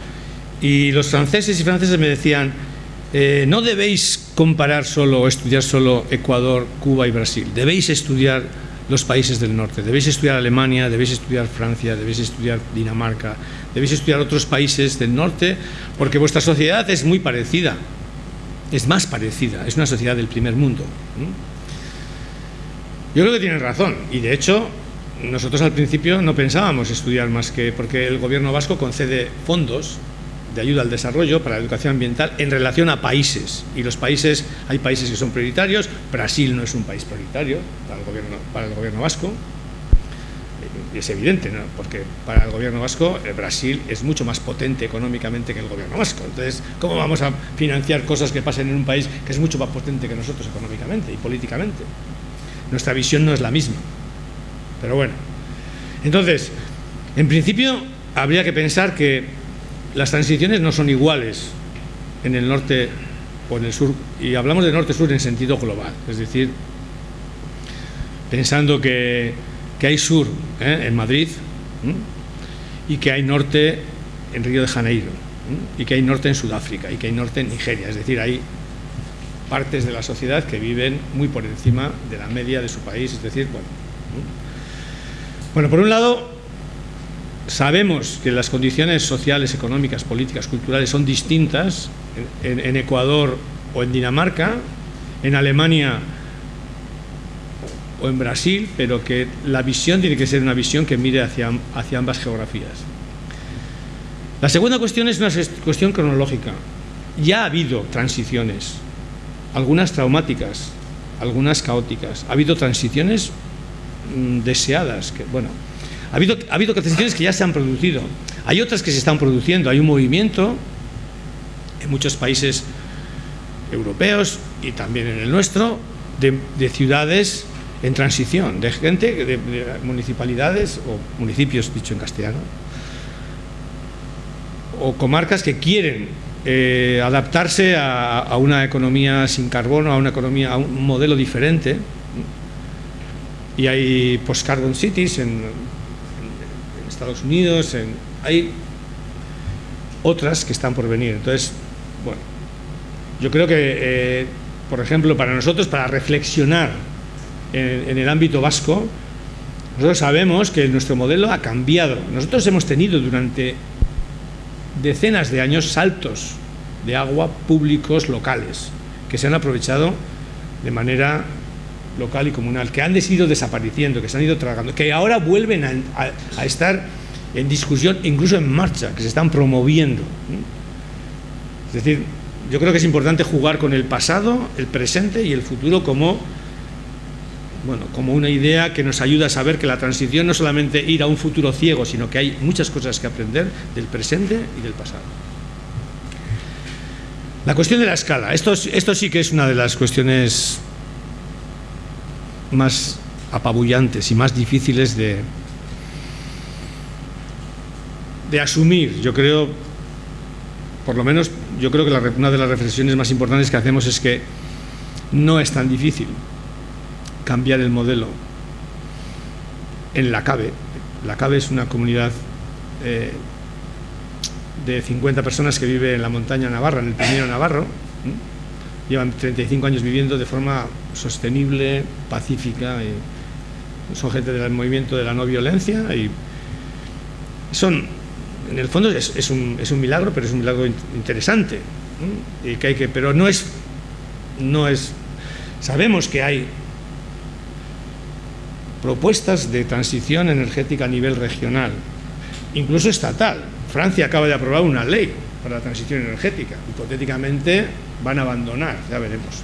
y los franceses y franceses me decían eh, no debéis comparar solo o estudiar solo Ecuador, Cuba y Brasil, debéis estudiar los países del norte, debéis estudiar Alemania, debéis estudiar Francia, debéis estudiar Dinamarca, debéis estudiar otros países del norte porque vuestra sociedad es muy parecida, es más parecida, es una sociedad del primer mundo. Yo creo que tienen razón. Y de hecho nosotros al principio no pensábamos estudiar más que porque el gobierno vasco concede fondos de ayuda al desarrollo para la educación ambiental en relación a países y los países, hay países que son prioritarios, Brasil no es un país prioritario para el gobierno, para el gobierno vasco, y es evidente, ¿no? porque para el gobierno vasco eh, Brasil es mucho más potente económicamente que el gobierno vasco. Entonces, ¿cómo vamos a financiar cosas que pasen en un país que es mucho más potente que nosotros económicamente y políticamente? Nuestra visión no es la misma. Pero bueno. Entonces, en principio, habría que pensar que las transiciones no son iguales en el norte o en el sur, y hablamos de norte-sur en sentido global, es decir, pensando que, hay sur ¿eh? en Madrid y que hay norte en Río de Janeiro y que hay norte en Sudáfrica y que hay norte en Nigeria, es decir, hay partes de la sociedad que viven muy por encima de la media de su país, es decir, bueno. Bueno, por un lado, sabemos que las condiciones sociales, económicas, políticas, culturales son distintas en, Ecuador o en Dinamarca, en Alemania o en Brasil, pero que la visión tiene que ser una visión que mire hacia, ambas geografías. La segunda cuestión es una cuestión cronológica. Ya ha habido transiciones algunas traumáticas, algunas caóticas. Ha habido transiciones mm, deseadas, que bueno, ha habido, ha que ya se han producido. Hay otras que se están produciendo. Hay un movimiento en muchos países europeos y también en el nuestro de, ciudades en transición, de gente, de, municipalidades o municipios, dicho en castellano, o comarcas que quieren eh, adaptarse a, una economía sin carbono, a una economía, a un modelo diferente. Y hay post-carbon cities en, Estados Unidos, en, hay otras que están por venir. Entonces, bueno, yo creo que, eh, por ejemplo, para nosotros, para reflexionar en, en el ámbito vasco, nosotros sabemos que nuestro modelo ha cambiado. Nosotros hemos tenido durante decenas de años saltos de agua públicos locales que se han aprovechado de manera local y comunal, que han ido desapareciendo, que se han ido tragando, que ahora vuelven a, estar en discusión, incluso en marcha, que se están promoviendo. Es decir, yo creo que es importante jugar con el pasado, el presente y el futuro como bueno, como una idea que nos ayuda a saber que la transición no solamente ir a un futuro ciego, sino que hay muchas cosas que aprender del presente y del pasado. La cuestión de la escala, esto, esto sí que es una de las cuestiones más apabullantes y más difíciles de, de asumir. Yo creo, por lo menos, yo creo que una de las reflexiones más importantes que hacemos es que no es tan difícil cambiar el modelo en la CABE. La CABE es una comunidad eh, de 50 personas que vive en la montaña Navarra, en el Pirineo Navarro. Llevan 35 años viviendo de forma sostenible, pacífica. Y son gente del movimiento de la no violencia y son, en el fondo es, un, milagro, pero es un milagro interesante. Que hay que, pero no es, no es, sabemos que hay propuestas de transición energética a nivel regional, incluso estatal. Francia acaba de aprobar una ley para la transición energética. Hipotéticamente van a abandonar, ya veremos.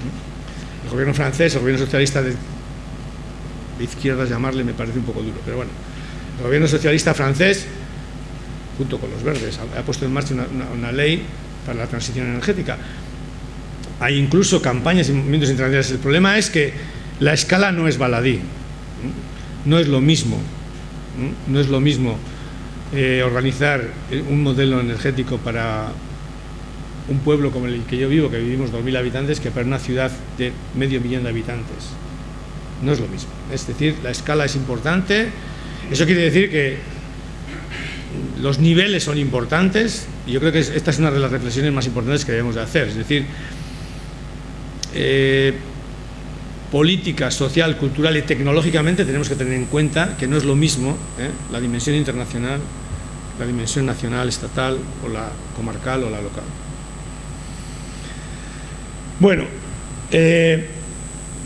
El gobierno francés, el gobierno socialista de, izquierdas, llamarle me parece un poco duro, pero bueno, el gobierno socialista francés, junto con los verdes, ha, puesto en marcha una, ley para la transición energética. Hay incluso campañas y movimientos internacionales. El problema es que la escala no es baladí no es lo mismo, no es lo mismo eh, organizar un modelo energético para un pueblo como el que yo vivo, que vivimos 2.000 habitantes, que para una ciudad de medio millón de habitantes. No es lo mismo. Es decir, la escala es importante. Eso quiere decir que los niveles son importantes y yo creo que esta es una de las reflexiones más importantes que debemos de hacer. Es decir, eh, política, social, cultural y tecnológicamente tenemos que tener en cuenta que no es lo mismo ¿eh? la dimensión internacional, la dimensión nacional, estatal o la comarcal o la local. Bueno, eh,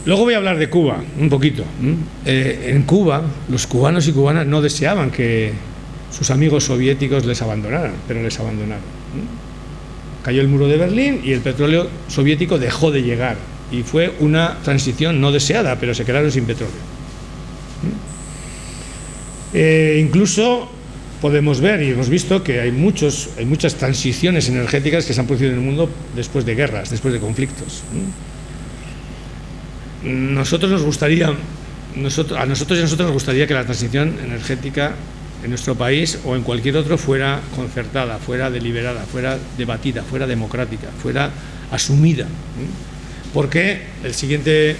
luego voy a hablar de Cuba un poquito. Eh, en Cuba, los cubanos y cubanas no deseaban que sus amigos soviéticos les abandonaran, pero les abandonaron. Cayó el muro de Berlín y el petróleo soviético dejó de llegar y fue una transición no deseada, pero se quedaron sin petróleo. Eh, incluso podemos ver y hemos visto que hay, muchos, hay muchas transiciones energéticas que se han producido en el mundo después de guerras, después de conflictos. Nosotros nos gustaría, a nosotros y a nosotros nos gustaría que la transición energética en nuestro país o en cualquier otro fuera concertada, fuera deliberada, fuera debatida, fuera democrática, fuera asumida porque el siguiente,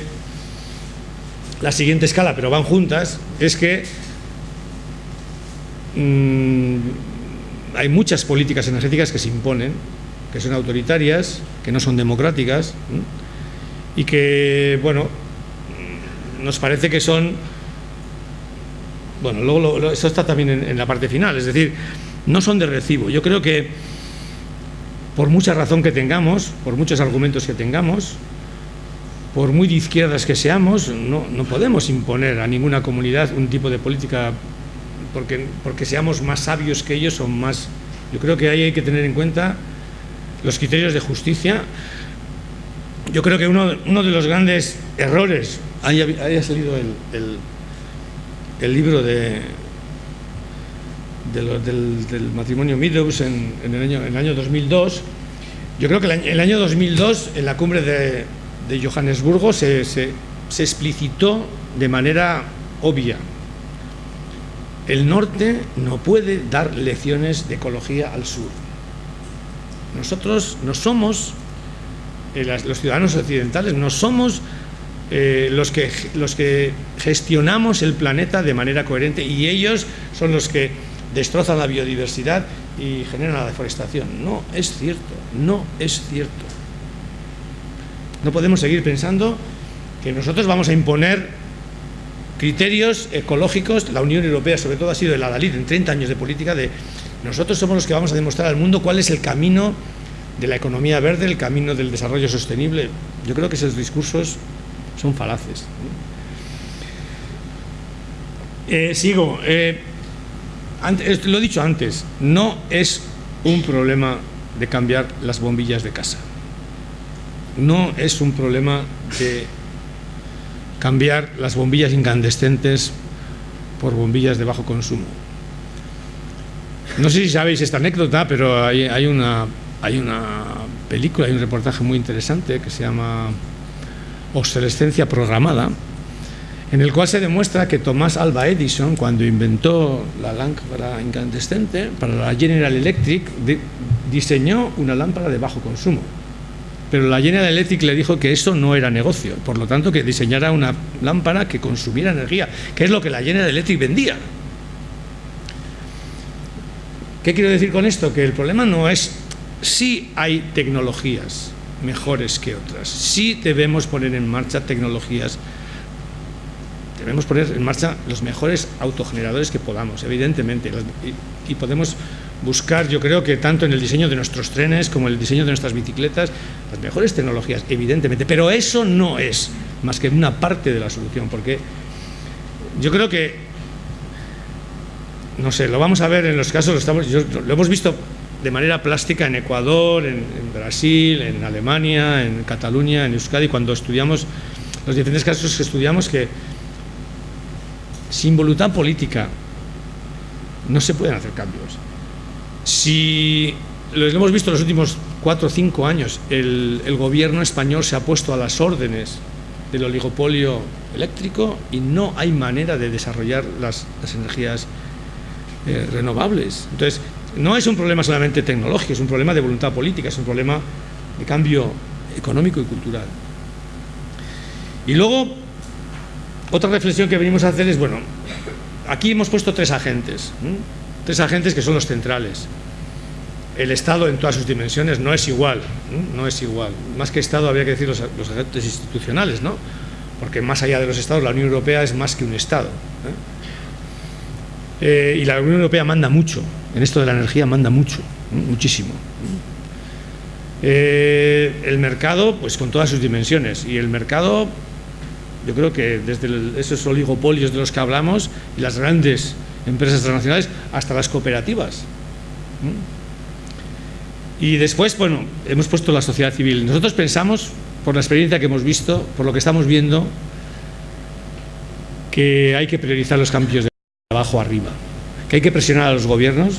la siguiente escala, pero van juntas, es que mm, hay muchas políticas energéticas que se imponen, que son autoritarias, que no son democráticas y que, bueno, nos parece que son, bueno, luego eso está también en la parte final, es decir, no son de recibo. Yo creo que por mucha razón que tengamos, por muchos argumentos que tengamos, por muy de izquierdas que seamos, no, podemos imponer a ninguna comunidad un tipo de política porque, porque seamos más sabios que ellos o más... Yo creo que ahí hay que tener en cuenta los criterios de justicia. Yo creo que uno, uno de los grandes errores, haya, haya salido el, el, libro de, del, matrimonio Meadows en, el año, en el año 2002, yo creo que el el año 2002, en la cumbre de, de Johannesburgo se, se, explicitó de manera obvia. El norte no puede dar lecciones de ecología al sur. Nosotros no somos, eh, los ciudadanos occidentales, no somos eh, los, que, los que gestionamos el planeta de manera coherente y ellos son los que destrozan la biodiversidad y generan la deforestación. No es cierto, no es cierto. No podemos seguir pensando que nosotros vamos a imponer criterios ecológicos, la Unión Europea sobre todo ha sido el adalid en 30 años de política de nosotros somos los que vamos a demostrar al mundo cuál es el camino de la economía verde, el camino del desarrollo sostenible. Yo creo que esos discursos son falaces. Eh, sigo. Eh, lo he dicho antes, no es un problema de cambiar las bombillas de casa no es un problema de cambiar las bombillas incandescentes por bombillas de bajo consumo. No sé si sabéis esta anécdota, pero hay, una, hay una película, hay un reportaje muy interesante que se llama Obsolescencia Programada, en el cual se demuestra que Tomás Alba Edison, cuando inventó la lámpara incandescente, para la General Electric, diseñó una lámpara de bajo consumo pero la General Electric le dijo que eso no era negocio, por lo tanto que diseñara una lámpara que consumiera energía, que es lo que la General Electric vendía. ¿Qué quiero decir con esto? Que el problema no es si hay tecnologías mejores que otras, si debemos poner en marcha tecnologías, debemos poner en marcha los mejores autogeneradores que podamos, evidentemente, y podemos buscar, yo creo que tanto en el diseño de nuestros trenes como en el diseño de nuestras bicicletas, las mejores tecnologías, evidentemente, pero eso no es más que una parte de la solución, porque yo creo que, no sé, lo vamos a ver en los casos, lo, estamos, lo hemos visto de manera plástica en Ecuador, en, Brasil, en Alemania, en Cataluña, en Euskadi, cuando estudiamos los diferentes casos que estudiamos que sin voluntad política no se pueden hacer cambios. Si lo hemos visto en los últimos cuatro o cinco años, el, gobierno español se ha puesto a las órdenes del oligopolio eléctrico y no hay manera de desarrollar las, energías eh, renovables. Entonces, no es un problema solamente tecnológico, es un problema de voluntad política, es un problema de cambio económico y cultural. Y luego, otra reflexión que venimos a hacer es, bueno, aquí hemos puesto tres agentes, tres agentes que son los centrales. El Estado en todas sus dimensiones no es igual, no, es igual. Más que Estado habría que decir los, agentes institucionales, ¿no? Porque más allá de los Estados, la Unión Europea es más que un Estado. ¿eh? Eh, y la Unión Europea manda mucho, en esto de la energía manda mucho, muchísimo. Eh, el mercado, pues con todas sus dimensiones, y el mercado, yo creo que desde esos oligopolios de los que hablamos, y las grandes empresas transnacionales, hasta las cooperativas. Y después, bueno, hemos puesto la sociedad civil. Nosotros pensamos, por la experiencia que hemos visto, por lo que estamos viendo, que hay que priorizar los cambios de abajo arriba, que hay que presionar a los gobiernos.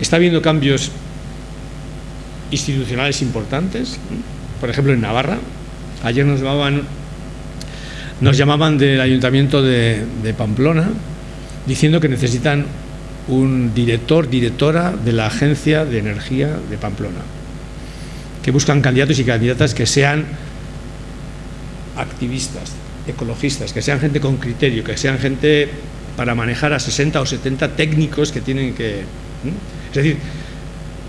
Está habiendo cambios institucionales importantes, por ejemplo en Navarra. Ayer nos llamaban, nos llamaban del Ayuntamiento de, de Pamplona diciendo que necesitan un director, directora de la Agencia de Energía de Pamplona, que buscan candidatos y candidatas que sean activistas, ecologistas, que sean gente con criterio, que sean gente para manejar a 60 o 70 técnicos que tienen que... Es decir,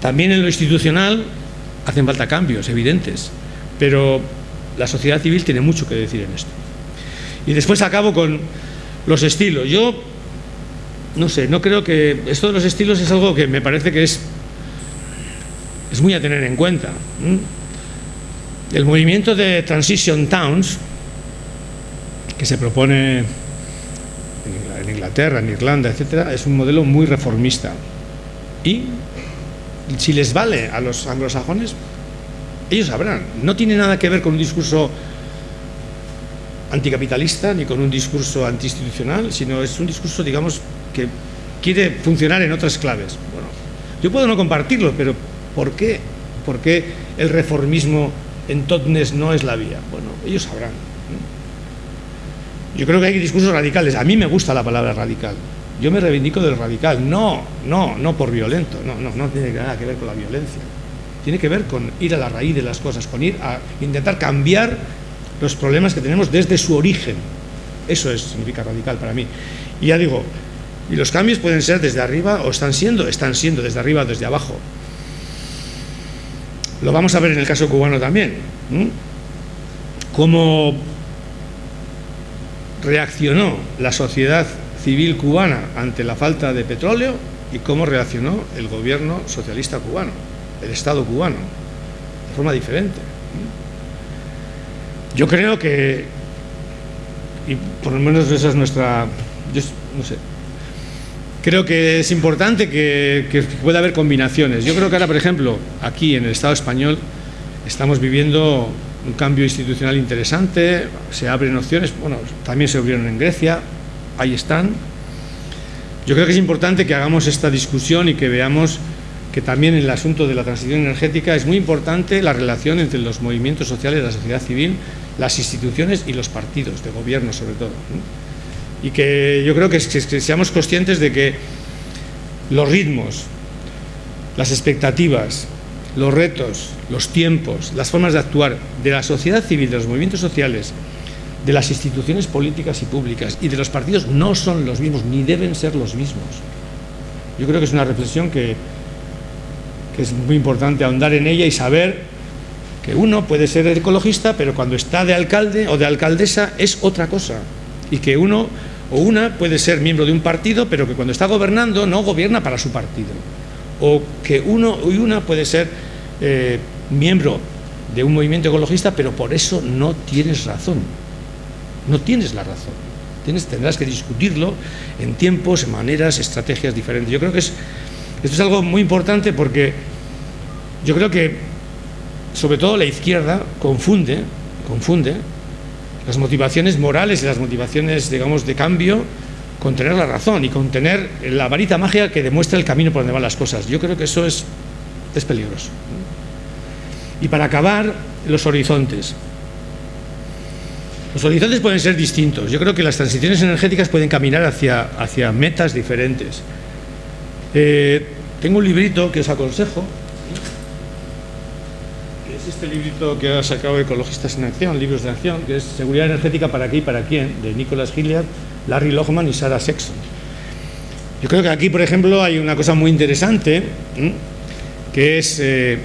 también en lo institucional hacen falta cambios evidentes, pero la sociedad civil tiene mucho que decir en esto. Y después acabo con los estilos. Yo no sé, no creo que... Esto de los estilos es algo que me parece que es, es muy a tener en cuenta. El movimiento de Transition Towns, que se propone en Inglaterra, en Irlanda, etcétera, es un modelo muy reformista. Y si les vale a los anglosajones, ellos sabrán. No tiene nada que ver con un discurso anticapitalista ni con un discurso antiinstitucional, sino es un discurso, digamos, que quiere funcionar en otras claves. Bueno, yo puedo no compartirlo, pero ¿por qué? ¿Por qué el reformismo en Totnes no es la vía? Bueno, ellos sabrán. Yo creo que hay discursos radicales. A mí me gusta la palabra radical. Yo me reivindico del radical. No, no, no por violento. No, no, no tiene nada que ver con la violencia. Tiene que ver con ir a la raíz de las cosas, con ir a intentar cambiar los problemas que tenemos desde su origen. Eso es, significa radical para mí. Y ya digo, y los cambios pueden ser desde arriba o están siendo, están siendo desde arriba o desde abajo. Lo vamos a ver en el caso cubano también. Cómo reaccionó la sociedad civil cubana ante la falta de petróleo y cómo reaccionó el gobierno socialista cubano, el Estado cubano, de forma diferente. Yo creo que, y por lo menos esa es nuestra, yo no sé, creo que es importante que, pueda haber combinaciones. Yo creo que ahora, por ejemplo, aquí en el Estado español estamos viviendo un cambio institucional interesante, se abren opciones, bueno, también se abrieron en Grecia, ahí están. Yo creo que es importante que hagamos esta discusión y que veamos que también en el asunto de la transición energética es muy importante la relación entre los movimientos sociales, la sociedad civil, las instituciones y los partidos de gobierno sobre todo y que yo creo que, seamos conscientes de que los ritmos, las expectativas, los retos, los tiempos, las formas de actuar de la sociedad civil, de los movimientos sociales, de las instituciones políticas y públicas y de los partidos no son los mismos, ni deben ser los mismos. Yo creo que es una reflexión que, que es muy importante ahondar en ella y saber que uno puede ser ecologista, pero cuando está de alcalde o de alcaldesa es otra cosa. Y que uno o una puede ser miembro de un partido, pero que cuando está gobernando no gobierna para su partido. O que uno y una puede ser eh, miembro de un movimiento ecologista, pero por eso no tienes razón. No tienes la razón. Tienes, tendrás que discutirlo en tiempos, en maneras, estrategias diferentes. Yo creo que es, esto es algo muy importante porque yo creo que, sobre todo la izquierda, confunde, confunde las motivaciones morales y las motivaciones, digamos, de cambio con tener la razón y con tener la varita mágica que demuestra el camino por donde van las cosas. Yo creo que eso es, es peligroso. Y para acabar, los horizontes. Los horizontes pueden ser distintos. Yo creo que las transiciones energéticas pueden caminar hacia, hacia metas diferentes. Eh, tengo un librito que os aconsejo, es este librito que ha sacado Ecologistas en Acción, Libros de Acción, que es Seguridad Energética para qué y para quién, de Nicholas Hilliard, Larry Lohman y Sarah Sexton. Yo creo que aquí, por ejemplo, hay una cosa muy interesante, que es eh,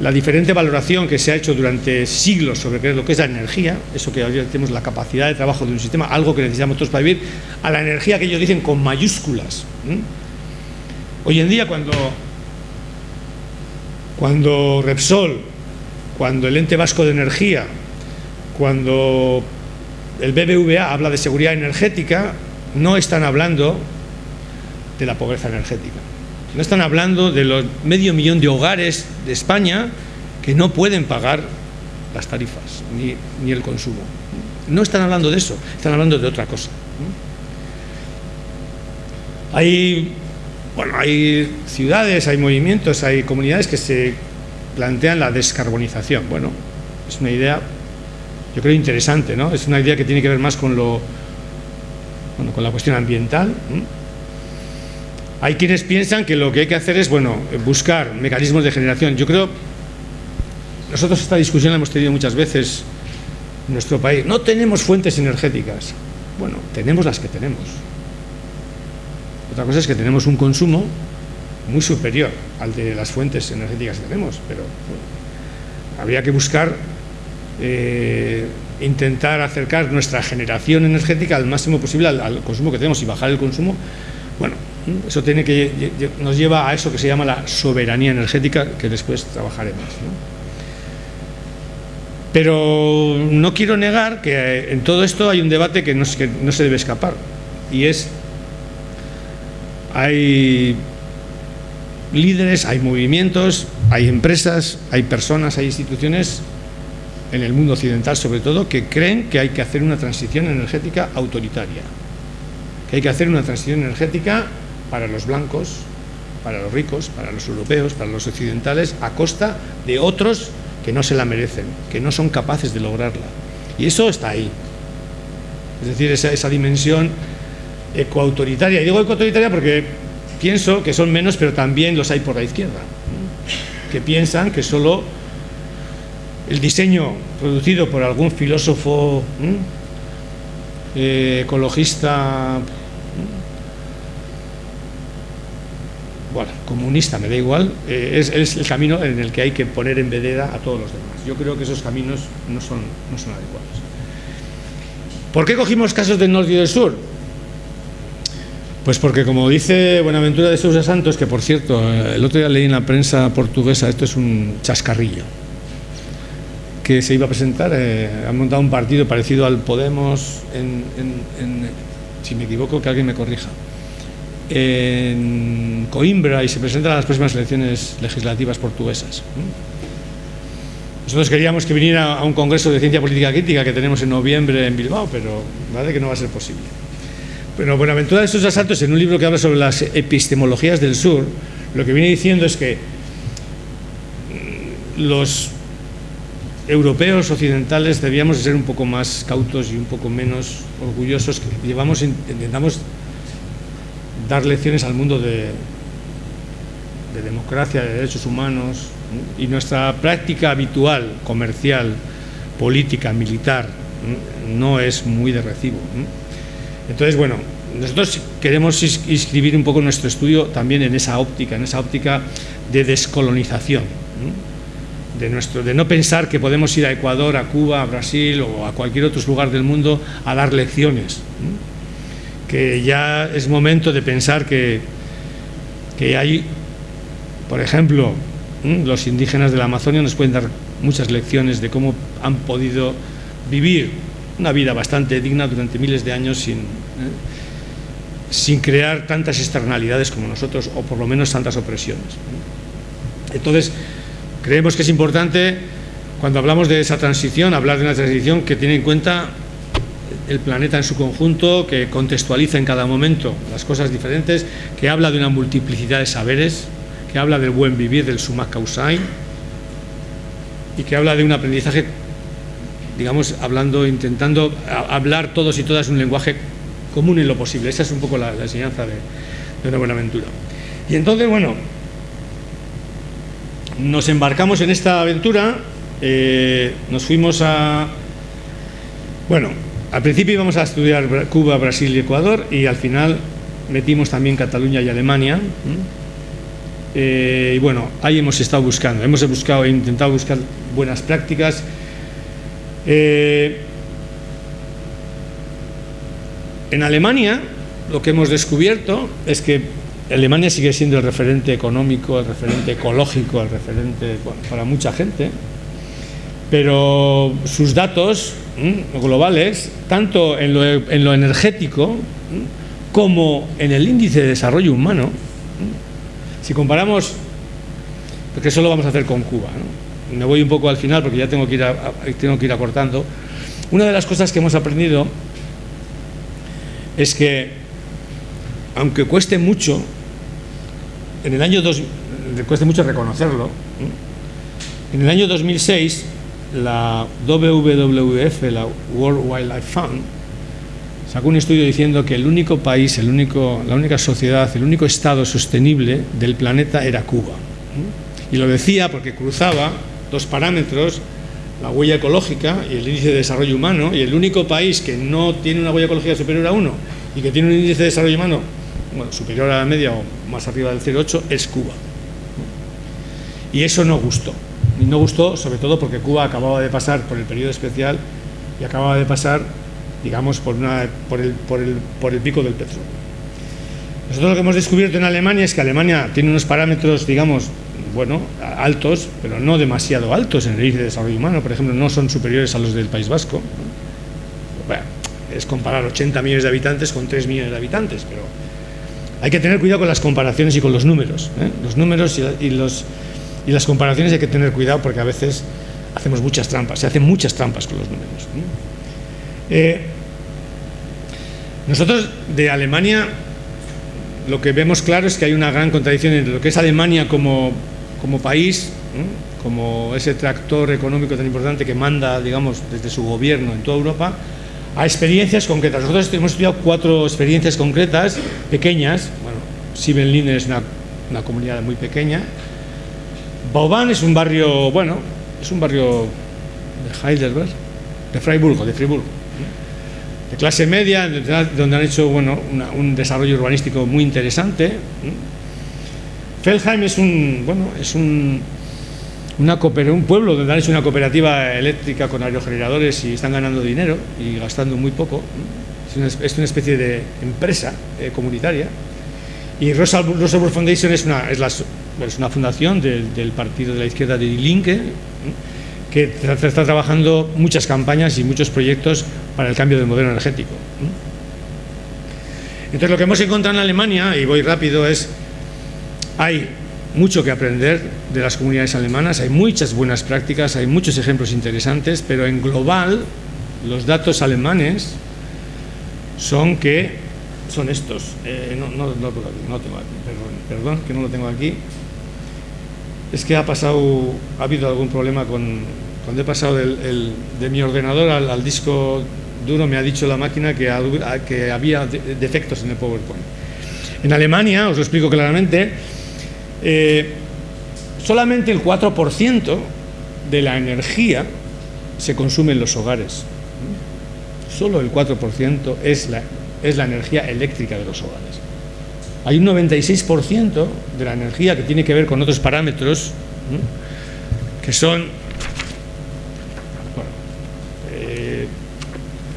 la diferente valoración que se ha hecho durante siglos sobre lo que es la energía, eso que ahora tenemos la capacidad de trabajo de un sistema, algo que necesitamos todos para vivir, a la energía que ellos dicen con mayúsculas. Hoy en día cuando, cuando Repsol, cuando el ente vasco de energía, cuando el BBVA habla de seguridad energética, no están hablando de la pobreza energética. No están hablando de los medio millón de hogares de España que no pueden pagar las tarifas ni, el consumo. No están hablando de eso, están hablando de otra cosa. Hay bueno, hay ciudades, hay movimientos, hay comunidades que se plantean la descarbonización. Bueno, es una idea, yo creo, interesante, ¿no? Es una idea que tiene que ver más con lo, bueno, con la cuestión ambiental. Hay quienes piensan que lo que hay que hacer es, bueno, buscar mecanismos de generación. Yo creo, nosotros esta discusión la hemos tenido muchas veces en nuestro país. No tenemos fuentes energéticas. Bueno, tenemos las que tenemos. Otra cosa es que tenemos un consumo muy superior al de las fuentes energéticas que tenemos, pero habría que buscar eh, intentar acercar nuestra generación energética al máximo posible al, consumo que tenemos y bajar el consumo. Bueno, eso tiene que nos lleva a eso que se llama la soberanía energética, que después trabajaremos. Pero no quiero negar que en todo esto hay un debate que no, que no se debe escapar, y es hay líderes, hay movimientos, hay empresas, hay personas, hay instituciones en el mundo occidental sobre todo que creen que hay que hacer una transición energética autoritaria, que hay que hacer una transición energética para los blancos, para los ricos, para los europeos, para los occidentales, a costa de otros que no se la merecen, que no son capaces de lograrla. Y eso está ahí. Es decir, esa, dimensión ecoautoritaria. Y digo ecoautoritaria porque pienso que son menos, pero también los hay por la izquierda, que piensan que solo el diseño producido por algún filósofo eh, ecologista, bueno, comunista, me da igual, eh, es, es, el camino en el que hay que poner en vedera a todos los demás. Yo creo que esos caminos no son, no son adecuados. ¿Por qué cogimos casos del norte y del sur? Pues porque como dice Buenaventura de Sousa Santos, que por cierto, el otro día leí en la prensa portuguesa, esto es un chascarrillo, que se iba a presentar, eh, han montado un partido parecido al Podemos, en, si me equivoco, que alguien me corrija, en Coimbra y se presenta a las próximas elecciones legislativas portuguesas. Nosotros queríamos que viniera a un congreso de ciencia política crítica que tenemos en noviembre en Bilbao, pero vale que no va a ser posible. Bueno, Buenaventura de estos asaltos, en un libro que habla sobre las epistemologías del sur, lo que viene diciendo es que mm, los europeos occidentales debíamos ser un poco más cautos y un poco menos orgullosos, que llevamos, intentamos dar lecciones al mundo de democracia, de derechos humanos, y nuestra práctica habitual, comercial, política, militar, no es muy de recibo. Entonces, bueno, nosotros queremos inscribir un poco nuestro estudio también en esa óptica, en esa óptica de descolonización, de, nuestro, de no pensar que podemos ir a Ecuador, a Cuba, a Brasil o a cualquier otro lugar del mundo a dar lecciones, que ya es momento de pensar que, que hay, por ejemplo, los indígenas de la Amazonia nos pueden dar muchas lecciones de cómo han podido vivir una vida bastante digna durante miles de años sin, ¿eh? sin crear tantas externalidades como nosotros, o por lo menos tantas opresiones. Entonces, creemos que es importante, cuando hablamos de esa transición, hablar de una transición que tiene en cuenta el planeta en su conjunto, que contextualiza en cada momento las cosas diferentes, que habla de una multiplicidad de saberes, que habla del buen vivir, del summa causae, y que habla de un aprendizaje digamos, hablando, intentando hablar todos y todas un lenguaje común en lo posible. Esa es un poco la, enseñanza de, una Buenaventura. Y entonces, bueno, nos embarcamos en esta aventura, eh, nos fuimos a... Bueno, al principio íbamos a estudiar Cuba, Brasil y Ecuador y al final metimos también Cataluña y Alemania. Eh, y bueno, ahí hemos estado buscando, hemos buscado, intentado buscar buenas prácticas. Eh, en Alemania lo que hemos descubierto es que Alemania sigue siendo el referente económico, el referente ecológico, el referente para mucha gente, pero sus datos globales, tanto en lo, energético como en el índice de desarrollo humano, si comparamos, porque eso lo vamos a hacer con Cuba, me voy un poco al final porque ya tengo que, ir tengo que ir acortando, una de las cosas que hemos aprendido es que, aunque cueste mucho, en el año dos, cueste mucho reconocerlo, en el año 2006 la WWF, la World Wildlife Fund, sacó un estudio diciendo que el único país, el único, la única sociedad, el único estado sostenible del planeta era Cuba. Y lo decía porque cruzaba dos parámetros, la huella ecológica y el índice de desarrollo humano, y el único país que no tiene una huella ecológica superior a uno y que tiene un índice de desarrollo humano superior a la media o más arriba del 0,8 es Cuba. Y eso no gustó. Y no gustó sobre todo porque Cuba acababa de pasar por el periodo especial y acababa de pasar, digamos, por, una, por, el, por, el, por el pico del petróleo. Nosotros lo que hemos descubierto en Alemania es que Alemania tiene unos parámetros, digamos, bueno, altos, pero no demasiado altos en el índice de desarrollo humano. Por ejemplo, no son superiores a los del País Vasco. Bueno, es comparar 80 millones de habitantes con 3 millones de habitantes, pero hay que tener cuidado con las comparaciones y con los números. ¿eh? Los números y, los, y las comparaciones hay que tener cuidado porque a veces hacemos muchas trampas, se hacen muchas trampas con los números. Eh, nosotros de Alemania lo que vemos claro es que hay una gran contradicción entre lo que es Alemania como, como país, como ese tractor económico tan importante que manda, digamos, desde su gobierno en toda Europa, a experiencias concretas. Nosotros hemos estudiado cuatro experiencias concretas, pequeñas. Bueno, Siebenlin es una, una, comunidad muy pequeña. Bauban es un barrio, bueno, es un barrio de Heidelberg, de Freiburgo, de Friburgo, de clase media, donde han hecho bueno, un desarrollo urbanístico muy interesante. Feldheim es un, bueno, es un una un pueblo donde han hecho una cooperativa eléctrica con aerogeneradores y están ganando dinero y gastando muy poco. Es una, especie de empresa eh, comunitaria. Y Rosalburg Foundation es una, es, es una fundación del, partido de la izquierda de Die Linke, que está trabajando muchas campañas y muchos proyectos para el cambio del modelo energético. Entonces lo que hemos encontrado en Alemania, y voy rápido, es hay mucho que aprender de las comunidades alemanas, hay muchas buenas prácticas, hay muchos ejemplos interesantes, pero en global los datos alemanes son que son estos. Eh, no, no, no, no, tengo aquí, perdón, perdón, que no lo tengo aquí. Es que ha pasado, ha habido algún problema con, cuando he pasado del, de mi ordenador al, disco duro, me ha dicho la máquina que, que había defectos en el PowerPoint. En Alemania, os lo explico claramente, eh, solamente el 4% de la energía se consume en los hogares. Solo el 4% es la, es la energía eléctrica de los hogares. Hay un 96% de la energía que tiene que ver con otros parámetros, que son eh,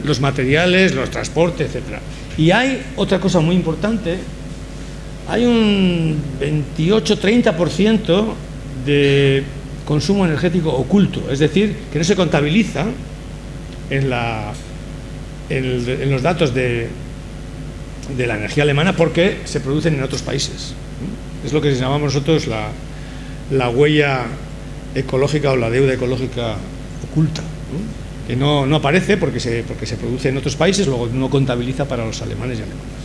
los materiales, los transportes, etc. Y hay otra cosa muy importante hay un 28-30% de consumo energético oculto, es decir, que no se contabiliza en, los datos de, la energía alemana porque se producen en otros países. Es lo que llamamos nosotros la, la huella ecológica o la deuda ecológica oculta, que no, aparece porque se, porque se produce en otros países, luego no contabiliza para los alemanes y alemanes.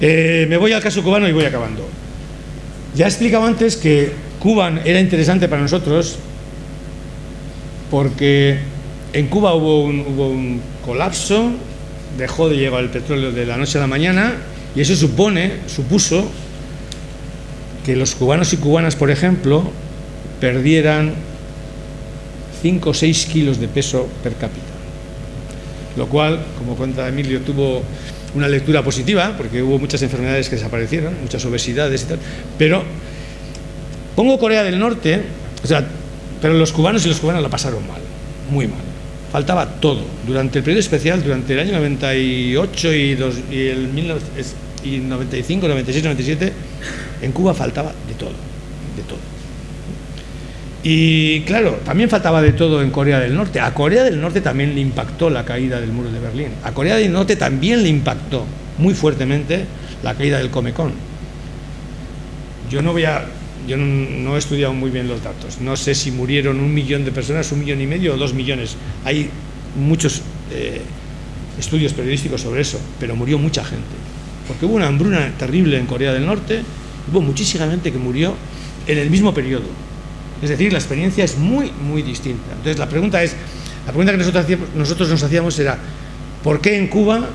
Eh, me voy al caso cubano y voy acabando. Ya he explicado antes que Cuba era interesante para nosotros porque en Cuba hubo un, colapso, dejó de llegar el petróleo de la noche a la mañana y eso supone, supuso que los cubanos y cubanas, por ejemplo, perdieran 5 o 6 kilos de peso per cápita. Lo cual, como cuenta Emilio, tuvo una lectura positiva, porque hubo muchas enfermedades que desaparecieron, muchas obesidades y tal, pero pongo Corea del Norte, o sea, pero los cubanos y los cubanas la pasaron mal, muy mal. Faltaba todo. Durante el periodo especial, durante el año 98 y, y el 95, 96, 97, en Cuba faltaba de todo, de todo. Y claro, también faltaba de todo en Corea del Norte. A Corea del Norte también le impactó la caída del muro de Berlín. A Corea del Norte también le impactó muy fuertemente la caída del Comecon. Yo no voy a, yo no, he estudiado muy bien los datos. No sé si murieron un millón de personas, un millón y medio o dos millones. Hay muchos eh, estudios periodísticos sobre eso, pero murió mucha gente. Porque hubo una hambruna terrible en Corea del Norte, hubo muchísima gente que murió en el mismo periodo. Es decir, la experiencia es muy, muy distinta. Entonces, la pregunta es, la pregunta que nosotros, nos hacíamos era, ¿por qué en Cuba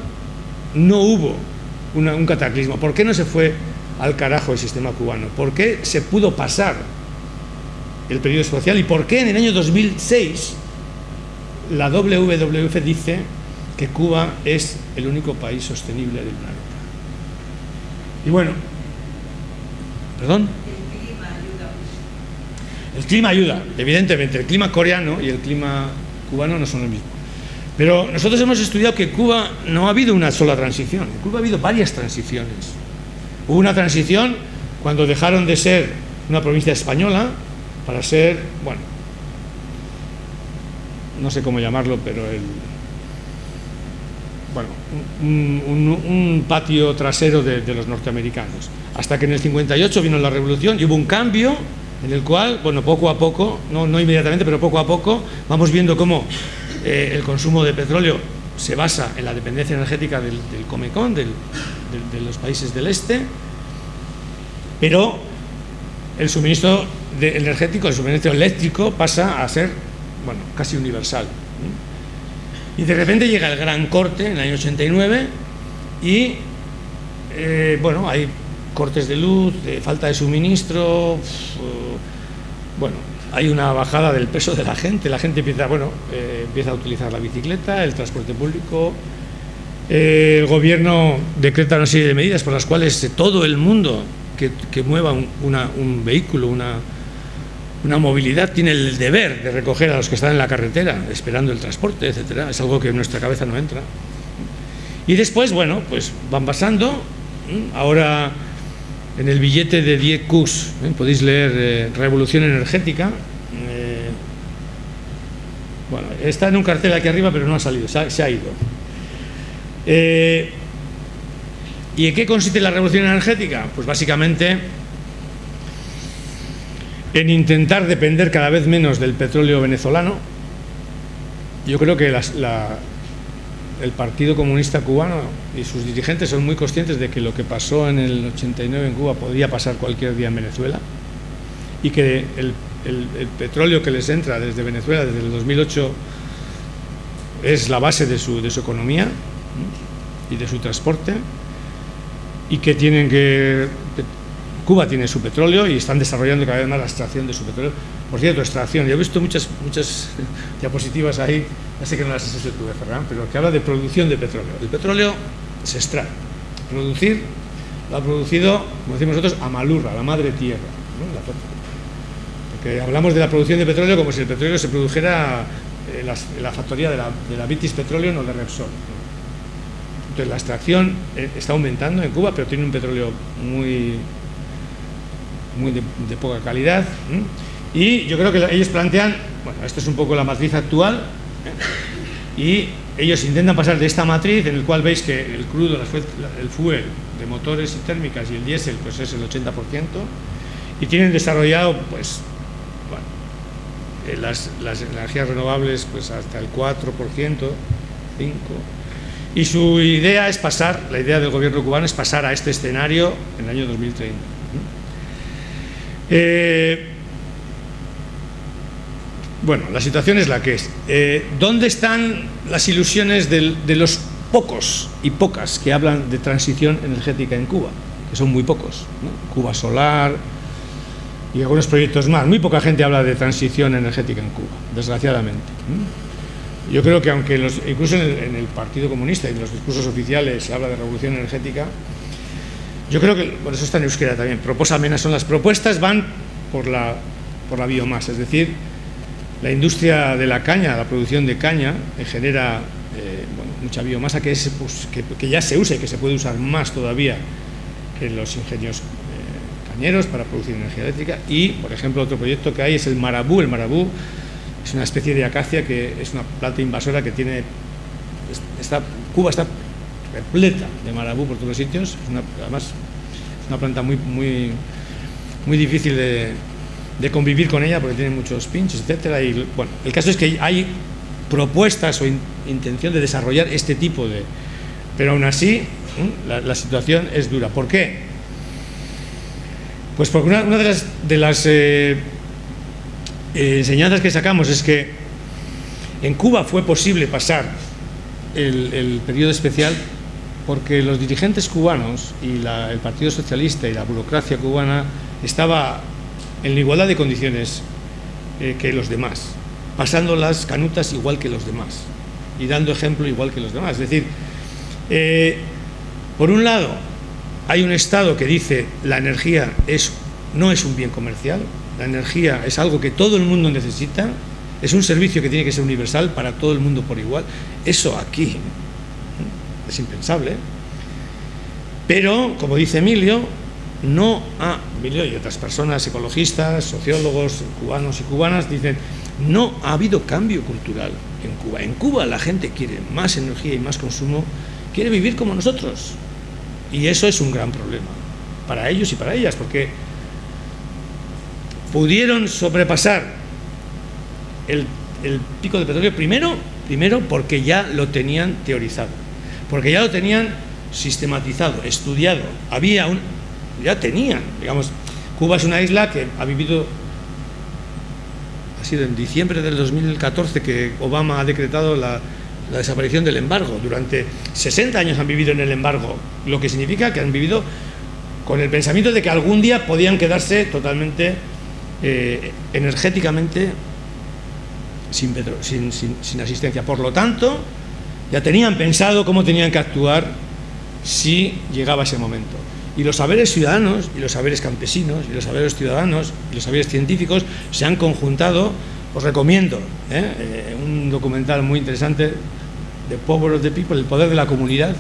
no hubo un cataclismo? ¿Por qué no se fue al carajo el sistema cubano? ¿Por qué se pudo pasar el periodo social? ¿Y por qué en el año 2006 la WWF dice que Cuba es el único país sostenible del planeta? Y bueno, ¿perdón? El clima ayuda, evidentemente. El clima coreano y el clima cubano no son lo mismo. Pero nosotros hemos estudiado que Cuba no ha habido una sola transición. En Cuba ha habido varias transiciones. Hubo una transición cuando dejaron de ser una provincia española para ser, bueno, no sé cómo llamarlo, pero el, bueno, un, patio trasero de, de, los norteamericanos. Hasta que en el 58 vino la revolución y hubo un cambio en el cual, bueno, poco a poco, no, no inmediatamente, pero poco a poco, vamos viendo cómo eh, el consumo de petróleo se basa en la dependencia energética del, del Comecon, de los países del este, pero el suministro energético, el suministro eléctrico pasa a ser, bueno, casi universal. Y de repente llega el gran corte en el año 89 y, eh, bueno, hay cortes de luz, de falta de suministro, bueno, hay una bajada del peso de la gente, la gente empieza, bueno, eh, empieza a utilizar la bicicleta, el transporte público, eh, el gobierno decreta una serie de medidas por las cuales todo el mundo que, mueva un, vehículo, una, una movilidad, tiene el deber de recoger a los que están en la carretera, esperando el transporte, etcétera. Es algo que en nuestra cabeza no entra. Y después, bueno, pues van pasando. Ahora en el billete de 10 Qs, ¿eh? podéis leer eh, Revolución Energética. Eh, bueno, está en un cartel aquí arriba, pero no ha salido, se ha, ido. ¿Y en qué consiste la revolución energética? Pues básicamente en intentar depender cada vez menos del petróleo venezolano. Yo creo que la, el Partido Comunista Cubano y sus dirigentes son muy conscientes de que lo que pasó en el 89 en Cuba podría pasar cualquier día en Venezuela y que el, petróleo que les entra desde Venezuela desde el 2008 es la base de su, de su economía y de su transporte y que tienen que Cuba tiene su petróleo y están desarrollando cada vez más la extracción de su petróleo. Por cierto, extracción, yo he visto muchas, muchas [laughs] diapositivas ahí, ya sé que no las has hecho tú, Ferran, pero que habla de producción de petróleo. El petróleo se extrae. Producir lo ha producido, como decimos nosotros, Amalurra, la madre tierra. Porque hablamos de la producción de petróleo como si el petróleo se produjera en la, factoría de la, de la Vitis Petroleum o de Repsol. Entonces la extracción eh, está aumentando en Cuba, pero tiene un petróleo muy muy de, poca calidad. Y yo creo que ellos plantean, bueno, esto es un poco la matriz actual, ¿eh? Y ellos intentan pasar de esta matriz, en el cual veis que el crudo, el fuel de motores y térmicas y el diésel, pues es el 80%, y tienen desarrollado, pues, bueno, eh, las, energías renovables, pues hasta el 4%, 5%, y su idea es pasar, la idea del gobierno cubano es pasar a este escenario en el año 2030. Eh, bueno, la situación es la que es. Eh, ¿Dónde están las ilusiones de los pocos y pocas que hablan de transición energética en Cuba? Que son muy pocos. Cuba Solar, y algunos proyectos más. Muy poca gente habla de transición energética en Cuba, desgraciadamente. Yo creo que aunque los, incluso en el, Partido Comunista y en los discursos oficiales se habla de revolución energética, yo creo que, por eso está en euskera también, propuestas son las propuestas van por la, por la biomasa, es decir, la industria de la caña, la producción de caña, genera eh, mucha biomasa que, es, pues, que, ya se usa y que se puede usar más todavía que los ingenios eh, cañeros para producir energía eléctrica. Y, por ejemplo, otro proyecto que hay es el marabú, el marabú es una especie de acacia que es una planta invasora que tiene, está, Cuba está repleta de marabú por todos los sitios, además es una planta muy, muy, muy difícil de, de convivir con ella porque tiene muchos pinchos, etcétera. Bueno, el caso es que hay propuestas o intención de desarrollar este tipo de. Pero aún así, la, situación es dura. ¿Por qué? Pues porque una, de las, de las eh, eh, enseñanzas que sacamos es que en Cuba fue posible pasar el, el periodo especial porque los dirigentes cubanos y el Partido Socialista y la burocracia cubana estaba en la igualdad de condiciones eh, que los demás, pasando las canutas igual que los demás y dando ejemplo igual que los demás. Es decir, eh, por un lado, hay un Estado que dice la energía es, no es un bien comercial, la energía es algo que todo el mundo necesita, es un servicio que tiene que ser universal para todo el mundo por igual. Eso aquí es impensable. Pero, como dice Emilio, no ha, Emilio y otras personas, ecologistas, sociólogos, cubanos y cubanas, dicen, no ha habido cambio cultural en Cuba. En Cuba la gente quiere más energía y más consumo, quiere vivir como nosotros. Y eso es un gran problema para ellos y para ellas, porque pudieron sobrepasar el, el pico de petróleo primero, primero porque ya lo tenían teorizado, porque ya lo tenían sistematizado, estudiado. Había un, ya tenían, digamos, Cuba es una isla que ha vivido, ha sido en diciembre del 2014 que Obama ha decretado la, desaparición del embargo. Durante 60 años han vivido en el embargo, lo que significa que han vivido con el pensamiento de que algún día podían quedarse totalmente eh, energéticamente sin, sin, sin asistencia. Por lo tanto, ya tenían pensado cómo tenían que actuar si llegaba ese momento. Y los saberes ciudadanos, y los saberes campesinos, y los saberes ciudadanos, y los saberes científicos se han conjuntado. Os recomiendo ¿eh? Eh, un documental muy interesante, The Power of the People, el poder de la comunidad,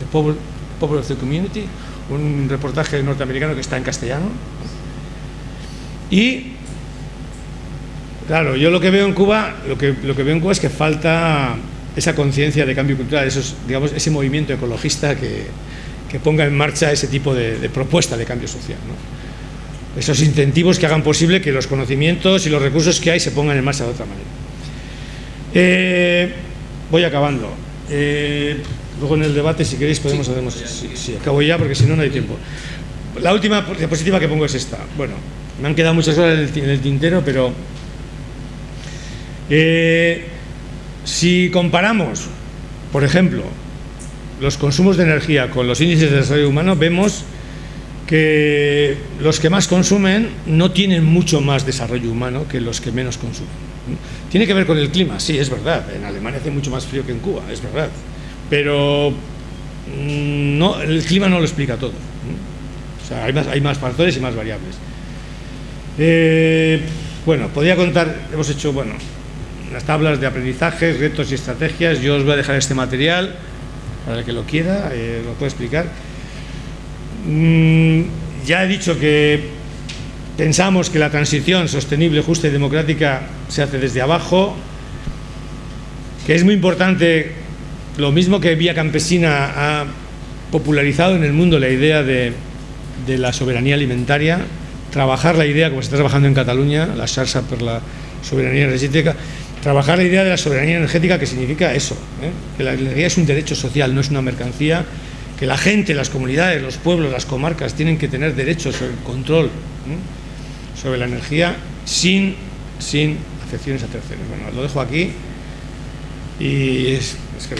The Power, of the Community, un reportaje norteamericano que está en castellano. Y, claro, yo lo que veo en Cuba, lo que, lo que veo en Cuba es que falta esa conciencia de cambio cultural, esos, digamos, ese movimiento ecologista que, que ponga en marcha ese tipo de, propuesta de cambio social. Esos incentivos que hagan posible que los conocimientos y los recursos que hay se pongan en marcha de otra manera. Eh, voy acabando. Eh, luego en el debate, si queréis, podemos hacer... Sí, acabo ya porque si no, no hay tiempo. La última diapositiva que pongo es esta. Bueno, me han quedado muchas horas en el, tintero, pero... Eh, si comparamos, por ejemplo, los consumos de energía con los índices de desarrollo humano, vemos que los que más consumen no tienen mucho más desarrollo humano que los que menos consumen. Tiene que ver con el clima, sí, es verdad. En Alemania hace mucho más frío que en Cuba, es verdad. Pero mm, no, el clima no lo explica todo. O sea, hay más, factores y más variables. Eh, bueno, podría contar, hemos hecho, bueno, las tablas de aprendizaje, retos y estrategias. Yo os voy a dejar este material para el que lo quiera, eh, lo puedo explicar. Mm, ya he dicho que pensamos que la transición sostenible, justa y democrática se hace desde abajo, que es muy importante, lo mismo que Vía Campesina ha popularizado en el mundo la idea de, de la soberanía alimentaria, trabajar la idea, como se está trabajando en Cataluña, la Xarxa por la soberanía energética, trabajar la idea de la soberanía energética que significa eso, ¿eh? que la energía es un derecho social, no es una mercancía, que la gente, las comunidades, los pueblos, las comarcas tienen que tener derechos sobre el control ¿eh? sobre la energía sin, sin afecciones a terceros. Bueno, lo dejo aquí y es, es que